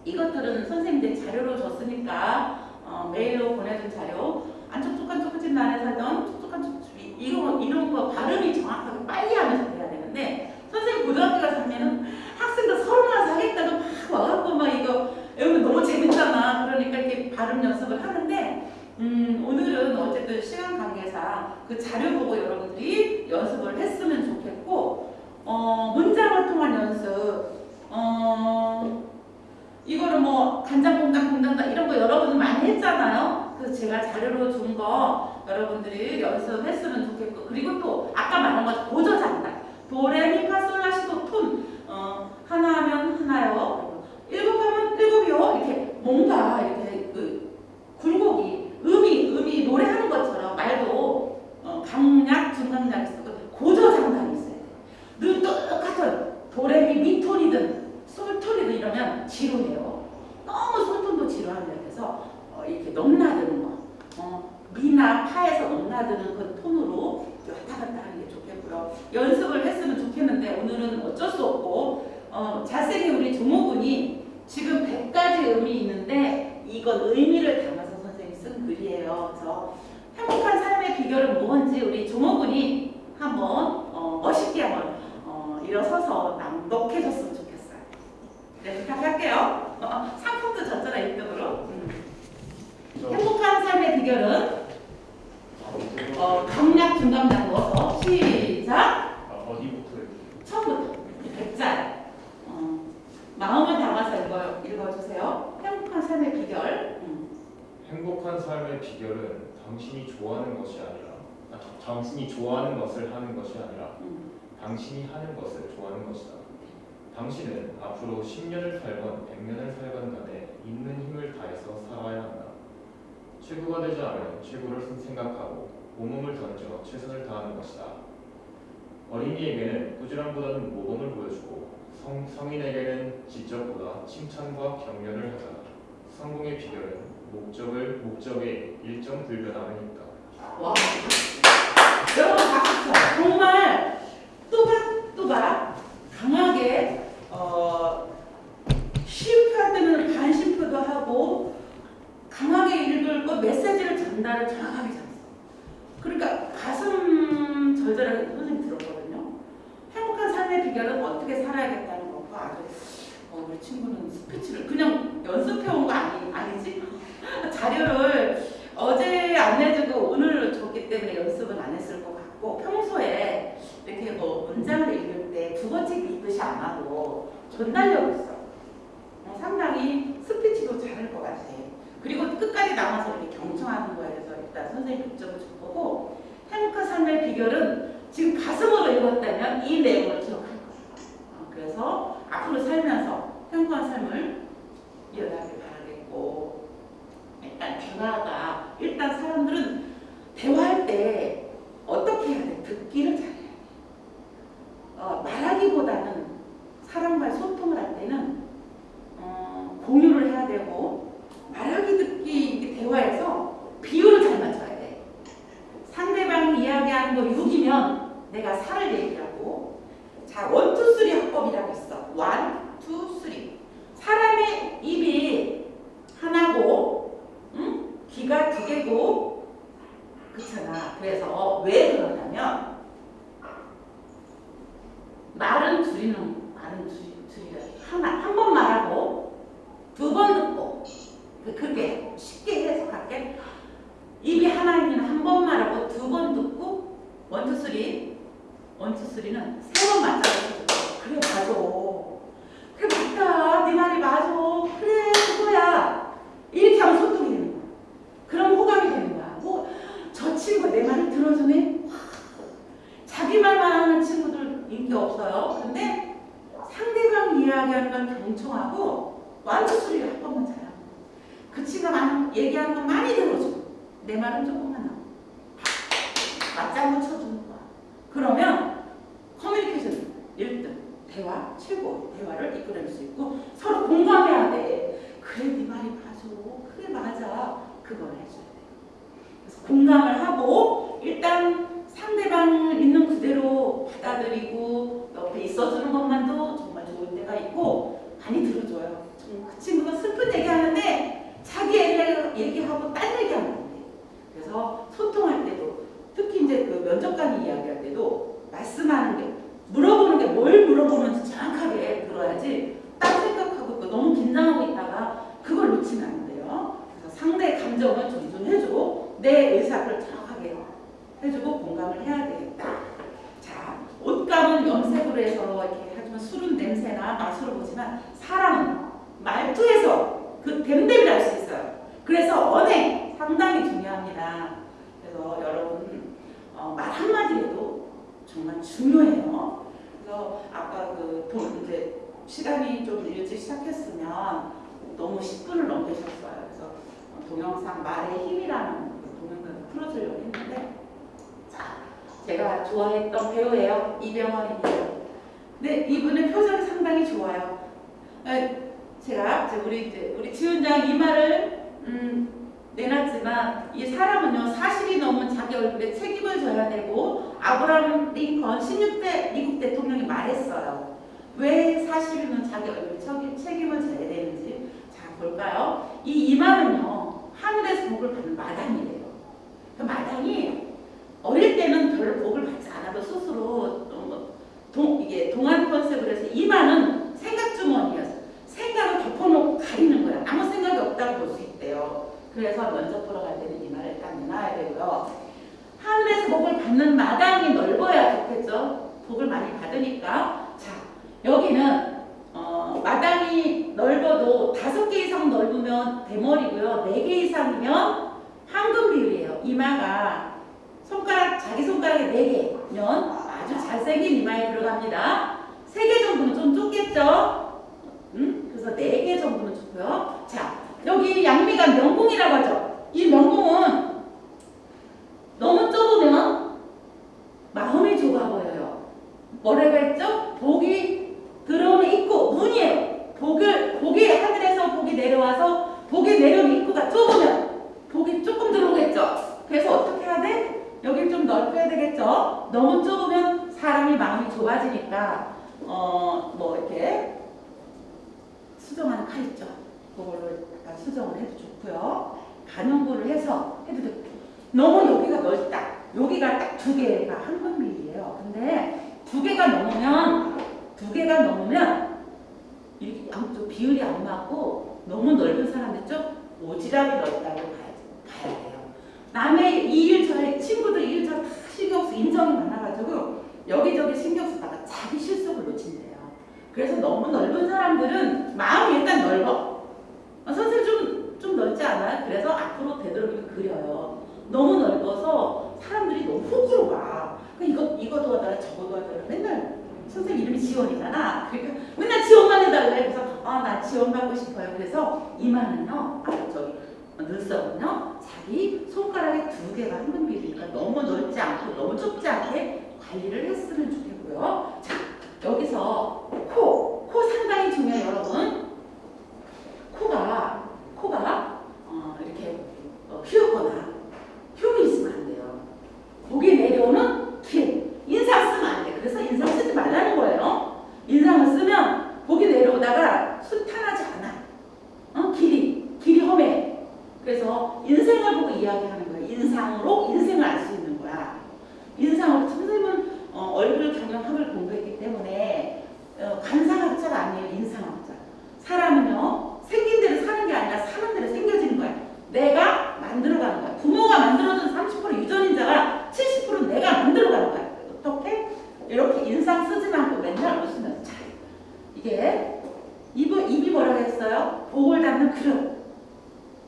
Speaker 1: 이것들은 선생님들 자료로 줬으니까 어, 메일로 보내준 자료 안 촉촉한 초코집 나에 살던 촉촉한 초코집 이런 이런 거 발음이 정확하게 빨리 하면서 돼야 되는데 선생님 고등학교 가서 하면은 학생들 서른 와서 하겠다고 막 와갖고 막 이거 여러분 너무 재밌잖아. 그러니까 이렇게 발음 연습을 하는데 음, 오늘은 어쨌든 시간 관계상 그 자료 보고 여러분들이 연습을 했으면 좋겠고 어, 문장을 통한 연습 어, 이거를 뭐 간장 공장 공장다 이런 거 여러분 많이 했잖아요. 그래서 제가 자료로 준 거 여러분들이 연습했으면 좋겠고 그리고 또 아까 말한 거 보조 장단 도레미파솔라시도 톤 어, 하나 하면 하나요. 일곱 하면 일곱이요. 이렇게 뭔가 이렇게 그 굴곡이 음이 음이 노래하는 것처럼 말도 어, 강약 중강약이 쓰고 고조 장단이 있어야 돼. 늘 똑같은 도레미 미톤이든 솔톤이든 이러면 지루해요. 너무 솔톤도 지루합니다. 그래서 어, 이렇게 넘나드는 거. 어, 미나 파에서 넘나드는 그 톤으로 왔다 갔다 하는 게 좋겠고요. 연습을 했으면 좋겠는데 오늘은 어쩔 수 없고 어, 잘생긴 우리 조모군이 지금 100가지 의미 있는데 이건 의미를 담아서 선생님이 쓴 글이에요. 그래서 행복한 삶의 비결은 뭔지 우리 조모군이 한번 어, 멋있게 한번 어, 일어서서 낭독해줬으면 좋겠어요. 네, 부탁할게요. 어, 상품도 줬잖아 1등으로. 행복한 삶의 비결은 어, 강약 중강약 넣어서 시작.
Speaker 2: 아, 어디부터 해요?
Speaker 1: 처음부터 백자 어, 마음을 담아서 읽어, 읽어주세요. 행복한 삶의 비결. 음.
Speaker 2: 행복한 삶의 비결은 당신이 좋아하는 것이 아니라 아, 당신이 좋아하는 것을 하는 것이 아니라
Speaker 1: 음.
Speaker 2: 당신이 하는 것을 좋아하는 것이다. 당신은 앞으로 10년을 살건 100년을 살건 간에 있는 힘을 다해서 살아야 한다. 최고가 되지 않으면 최고를 생각하고 온몸을 던져 최선을 다하는 것이다. 어린이에게는 꾸지람보다는 모범을 보여주고 성, 성인에게는 지적보다 칭찬과 격려를 하자. 성공의 비결은 목적을 목적에 일정 불변함에 있다.
Speaker 1: 와. 여러분 박수 쳐. 정말 또박또박 강하게 어, 시음표할 때는 반심표도 하고 강하게 읽을 거 메시지를 전달을 정확하게 잘했어. 그러니까 가슴 절절하게 선생님 들었거든요. 행복한 삶의 비결은 어떻게 살아야겠다는 거고 아주 어, 우리 친구는 스피치를 그냥 연습해 온 거 아니, 아니지? 자료를 어제 안 내주고 오늘 줬기 때문에 연습은 안 했을 것 같고 평소에 이렇게 뭐 문장을 읽을 때 국어책 읽듯이 안 하고 전달력 있어. 어, 상당히 스피치도 잘할 것 같아. 그리고 끝까지 남아서 이렇게 경청하는 거에 대해서 일단 선생님 급점을 줄 거고 행복한 삶의 비결은 지금 가슴으로 읽었다면 이 내용을 기억할 거예요. 어, 그래서 앞으로 살면서 행복한 삶을 이어나길 바라겠고 일단 대화가 일단 사람들은 대화할 때 어떻게 해야 돼? 듣기를 잘해야 돼. 어, 말하기보다는 사람과의 소통을 할 때는 어, 공유를 해야 되고 말하기 듣기 대화에서 비율을 잘 맞춰야 돼. 상대방이 이야기하는 거 6이면 내가 4를 얘기하고 자, one two three 화법이라고 있어. one, two, three. 사람의 입이 하나고 응? 귀가 두 개고 그렇잖아. 그래서 왜 그러냐면 말은 줄이는 말은 줄이, 순탄하지 않아. 어? 길이, 길이 험해. 그래서 인생을 보고 이야기하는 거야. 인상으로 인생을 알 수 있는 거야. 인상으로 선생님은 어, 얼굴 경영학을 공부했기 때문에 어, 관상학자가 아니에요. 인상학자. 사람은요. 생긴 대로 사는 게 아니라 사는 대로 생겨지는 거야. 내가 만들어가는 거야. 부모가 만들어준 30% 유전인자가 70% 내가 만들어가는 거야. 어떻게? 이렇게 인상 쓰지 말고 맨날 웃으면서 자 이게 입은, 입이 뭐라고 했어요? 복을 담는 그릇.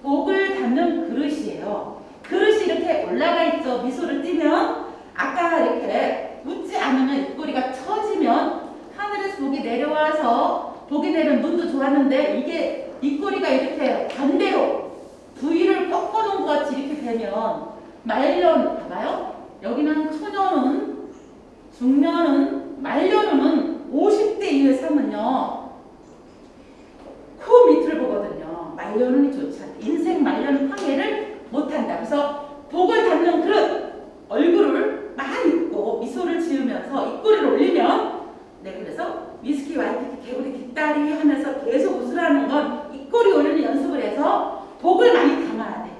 Speaker 1: 복을 담는 그릇이에요. 그릇이 이렇게 올라가 있죠. 미소를 띠면 아까 이렇게 웃지 않으면 입꼬리가 처지면 하늘에서 복이 내려와서 복이 내려면 눈도 좋았는데 이게 입꼬리가 이렇게 반대로 부위를 꺾어놓은 것 같이 이렇게 되면 말년 봐요. 여기는 초년은 중년은 말년은 50대 이후에 삶은요. 그 밑을 보거든요. 말년운이 좋지 않다. 인생 말년 황해를 못한다. 그래서 복을 닮는 그릇 얼굴을 많이 입고 미소를 지으면서 입꼬리를 올리면 네 그래서 위스키 와이프 개구리 뒷다리 하면서 계속 웃으라는 건 입꼬리 올리는 연습을 해서 복을 많이 담아야 돼.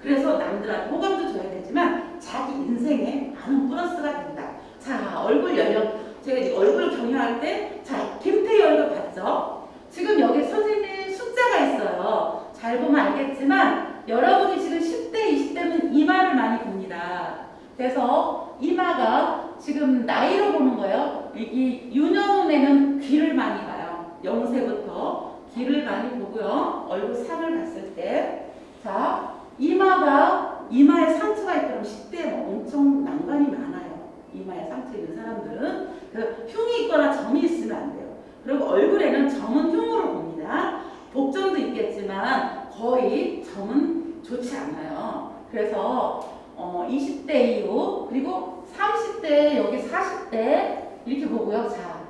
Speaker 1: 그래서 남들한테 호감도 줘야 되지만 자기 인생에 많은 플러스가 된다. 자 얼굴 연령 제가 얼굴 경영할 때 자 김태희 얼굴 봤죠? 지금 여기 선생님 숫자가 있어요. 잘 보면 알겠지만 여러분이 지금 10대, 20대는 이마를 많이 봅니다. 그래서 이마가 지금 나이로 보는 거예요. 이 유년에는 귀를 많이 봐요. 영세부터 귀를 많이 보고요. 얼굴 상을 봤을 때. 자, 이마가 이마에 상처가 있다면 10대에 엄청 난관이 많아요. 이마에 상처 있는 사람들은 그 흉이 있거나 점이 있으면 안 돼요. 그리고 얼굴에는 점은 흉으로 봅니다. 복점도 있겠지만 거의 점은 좋지 않아요. 그래서 어, 20대 이후 그리고 30대 여기 40대 이렇게 보고요. 자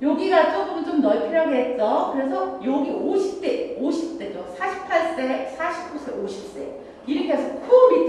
Speaker 1: 여기가 조금 좀 넓히려고 했죠. 그래서 여기 50대, 50대죠. 48세, 49세, 50세 이렇게 해서 코 밑에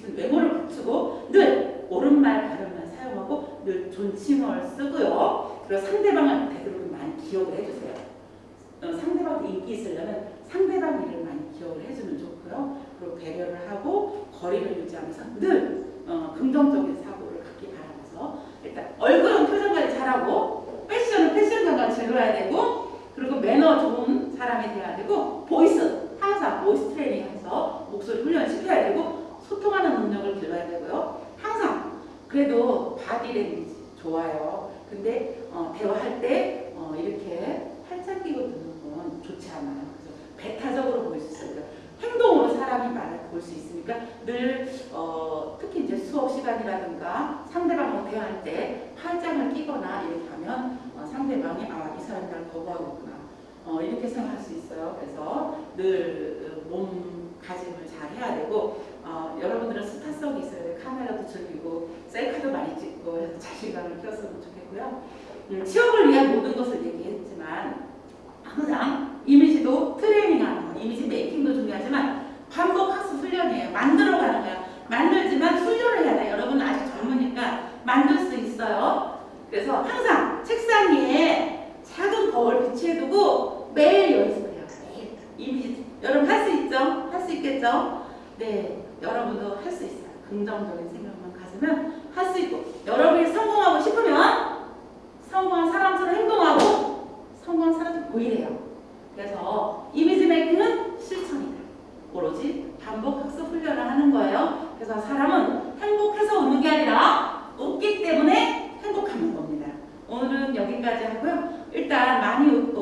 Speaker 1: 부각시키는 외모를 갖추고 늘 옳은말 바른말 사용하고 늘 존칭어를 쓰고요. 그리고 상대방을 되도록 많이 기억을 해주세요. 어, 상대방한테 인기 있으려면 상대방 일을 많이 기억을 해주면 좋고요. 그리고 배려를 하고 거리를 유지하면서 늘 어, 긍정적인 사고를 갖기 바라면서 일단 얼굴은 표정 관리 잘하고 패션은 패션 감각 즐겨야 되고 그리고 매너 좋은 사람이 돼야 되고 voice 항상 voice training 해서 목소리 훈련 시켜야 되고 소통하는 능력을 길러야 되고요. 항상 그래도 바디 랭귀지 좋아요. 근데 어, 대화할 때 어, 이렇게 팔짱 끼고 듣는 건 좋지 않아요. 그래서 배타적으로 보일 수 있어요. 행동으로 사람이 말을 볼 수 있으니까 늘 어, 특히 이제 수업 시간이라든가 상대방하고 대화할 때 팔짱을 끼거나 이렇게 하면 어, 상대방이 아 이 사람이 날 거부하겠구나 어, 이렇게 생각할 수 있어요. 그래서 늘 어, 몸가짐을 잘 해야 되고 어, 여러분들은 스타성이 있어야 돼요. 카메라도 즐기고 셀카도 많이 찍고 해서 자신감을 키웠으면 좋겠고요. 음, 취업을 위한 모든 것을 얘기했지만 항상 이미지도 트레이닝하는 거, 이미지 메이킹도 중요하지만 반복 학습 훈련이에요. 만들어가는 거야. 만들지만 훈련을 해야 돼요. 여러분 아직 젊으니까 만들 수 있어요. 그래서 항상 책상 위에 작은 거울 비치해두고 매일 연습해요. 매일 이미지 여러분 할 수 있죠? 할 수 있겠죠? 네, 여러분도 할 수 있어요. 긍정적인 생각만 가지면 할 수 있고 여러분이 성공하고 싶으면 성공한 사람처럼 행동하고 성공한 사람처럼 보이래요. 그래서 이미지 메이킹은 실천이다. 오로지 반복 학습 훈련을 하는 거예요. 그래서 사람은 행복해서 웃는 게 아니라 웃기 때문에 행복하는 겁니다. 오늘은 여기까지 하고요. 일단 많이 웃고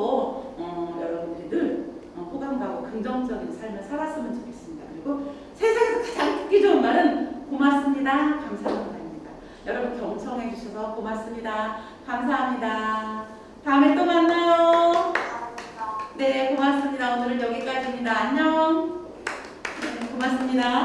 Speaker 1: 어, 여러분들이 늘 어, 호감 가고 긍정적인 삶을 살았으면 좋겠습니다. 그리고 세상에서 가장 듣기 좋은 말은 고맙습니다. 감사합니다입니다. 여러분 경청해 주셔서 고맙습니다. 감사합니다. 다음에 또 만나요. 네, 고맙습니다. 오늘은 여기까지입니다. 안녕. 네, 고맙습니다.